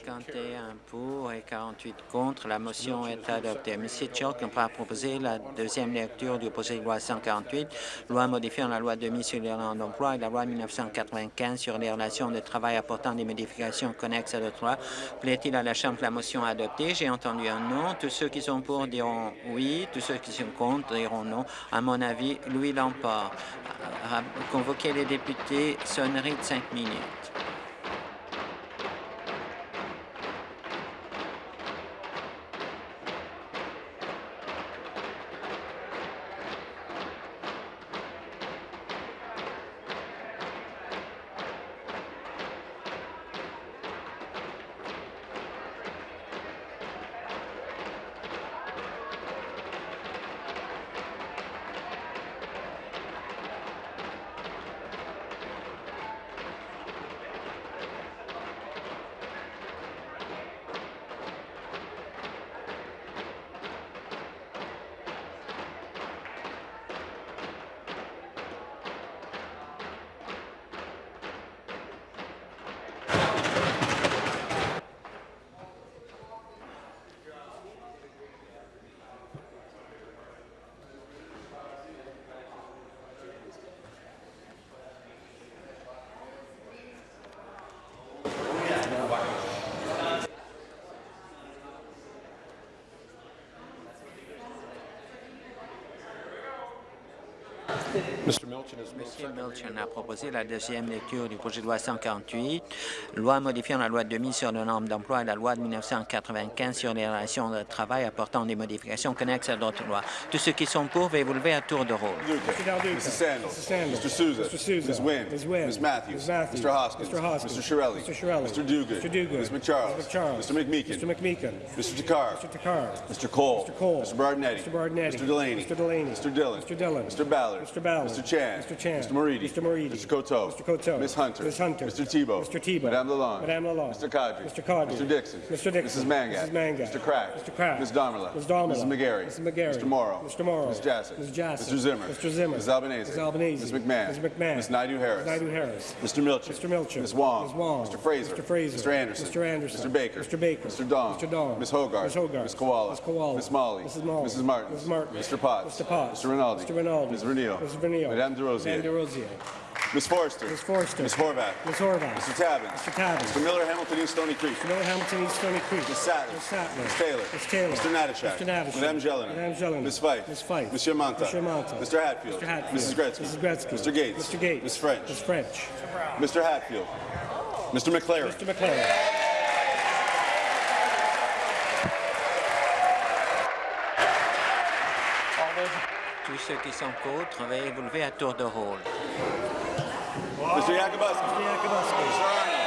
51 pour et 48 contre. La motion est adoptée. M. Tchok a proposé la deuxième lecture du projet de loi 148, loi modifiant la loi 2000 sur d'emploi et la loi 1995 sur les relations de travail apportant des modifications connexes à d'autres lois. Plaît-il à la Chambre que la motion adoptée? J'ai entendu un non. Tous ceux qui sont pour diront oui. Tous ceux qui sont contre diront non. À mon avis, Louis l'emporte. Convoquer les députés, sonnerie de cinq minutes. Mr. Monsieur Milchin a proposé la deuxième lecture du projet de loi 148, loi modifiant la loi 2000 sur le nombre d'emplois et la loi de 1995 sur les relations de travail apportant des modifications connexes à d'autres lois. Tous ceux qui sont pour, veuillez vous lever à tour de rôle. Mrs. Sandals. Mr. Souza. Ms. Wynne. Ms. Matthews. Mr. Hoskins. Mr. Shirelli. Mr. Duguid. Ms. McCharles. Mr. McMeekin. Mr. Takar. Mr. Cole. Mr. Bardinetti. Mr. Delaney. Mr. Dillon. Mr. Ballard. Mr. Chan. Chan. Mr. Chan. Mr. Moridi. Mr. Moridi. Mr. Coteau. Mr. Coteau. Ms. Hunter. Ms. Hunter. Mr. Tebow. Mr. Tebow. Madame Lalonde. Madame Lalonde. Mr. Codry. Mr. Mr. Dixon. Mr. Dixon. Mrs. Mangat. Mrs. Mangat. Mr. Crack. Mr. Crack. Ms. Domerla. Ms. Domerla. Mrs. McGarry. Mrs. McGarry. Mr. Morrow. Mr. Morrow. Ms. Ms. Mr. Zimmer. Mr. Zimmer. Ms. Albanese. Ms. Albanese. Ms. McMahon. Ms. McMahon. Ms. Naidu Harris. Ms. Naidu Harris. Mr. Milcher. Mr. Milcher. Ms. Wong. Ms. Wong. Mr. Fraser. Mr. Fraser. Mr. Anderson. Mr. Anderson. Mr. Baker. Mr. Baker. Mr. Dong. Mr. Dong. Ms. Hogarth. Ms. Hogarth. Ms. Koala. Ms. Koala. Ms. Molly. Mrs. Molly. Mrs. Martin. Mrs. Martin. Mr. Potts. Mr. Potts. Mr. Rinaldi. Mr. Rinaldi. Ms. Ms. Madame DeRosier. Ms. Forrester. Ms. Forrester. Ms. Horvath. Ms. Horvath. Mr. Tabbins. Mr. Tabbins. Mr. Miller, Hamilton East Stony Creek. Mr. Miller, Hamilton East Stony Creek. Ms. Sattler. Ms. Sattler. Ms. Taylor. Ms. Taylor. Mr. Natashak. Mr. Natashak. Madame Jelena. Madame Jelena. Ms. Fife. Ms. Fife. Monsieur Manta. Mr. Manta. Mr. Hatfield. Mr. Hatfield. Mrs. Gretzky. Mrs. Gretzky. Mr. Gates. Mr. Gates. Ms. French. Ms. French. Mr. Hatfield. Mr. McLaren. Mr. McLaren. Tous ceux qui sont contre, veuillez vous lever à tour de rôle. Mr. Yakubuski. Mr. Yakubuski.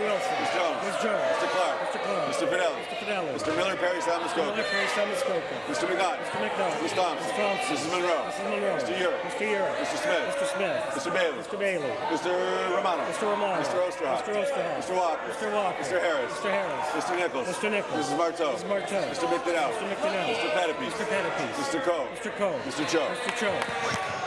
Wilson. Mr. Wilson. Ms. Jones. Ms. Jones. Mr. Clark. Mr. Clark. Mr. Fidelli. Mr. Fidelli. Mr. Miller Perry Samuskoka. Miller Perry Samuskoka. Mr. McNaught. Mr. McNaught. Ms. Thompson. Ms. Thompson. Mrs. Monroe. Mrs. Monroe. Mr. Urick. Mr. Urick. Mr. Smith. Mr. Smith. Mr. Bailey. Mr. Bailey. Mr. Romano. Mr. Romano. Mr. Osterhoff. Mr. Osterhoff. Mr. Walker. Mr. Walker. Mr. Harris. Mr. Harris. Mr. Nichols. Mr. Nichols. Mrs. Marteau. Mrs. Marteau. Mr. McDonnell. Mr. McDonnell. Mr. Pettipies. Mr. Pettipies. Mr. Coe. Mr. Coe. Mr. Cho. Mr. Cho.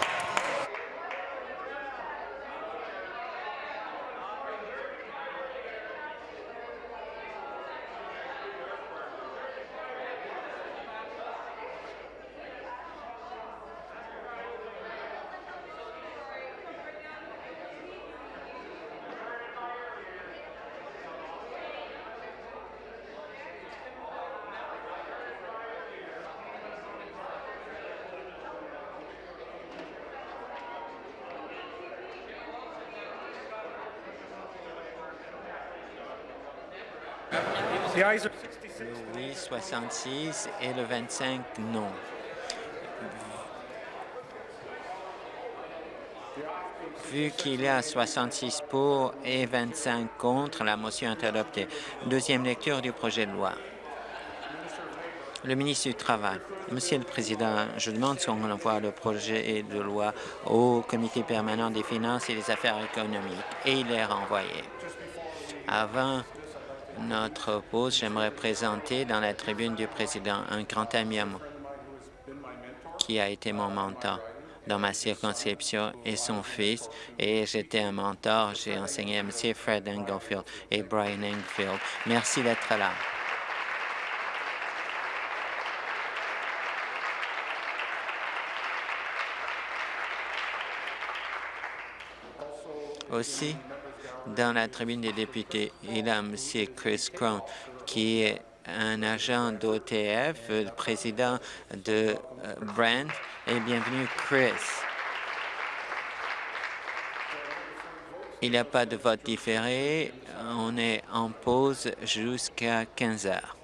66 et le 25 non. Vu qu'il y a 66 pour et 25 contre, la motion est adoptée. Deuxième lecture du projet de loi. Le ministre du Travail. Monsieur le Président, je demande si on envoie le projet de loi au Comité permanent des finances et des affaires économiques et il est renvoyé. Avant notre pause, j'aimerais présenter dans la tribune du président un grand ami à moi qui a été mon mentor dans ma circonscription et son fils. Et j'étais un mentor. J'ai enseigné à M. Fred Englefield et Brian Englefield. Merci d'être là. Aussi, dans la tribune des députés, il a M. Chris Crown, qui est un agent d'OTF, le président de Brand. Et bienvenue, Chris. Il n'y a pas de vote différé. On est en pause jusqu'à 15 heures.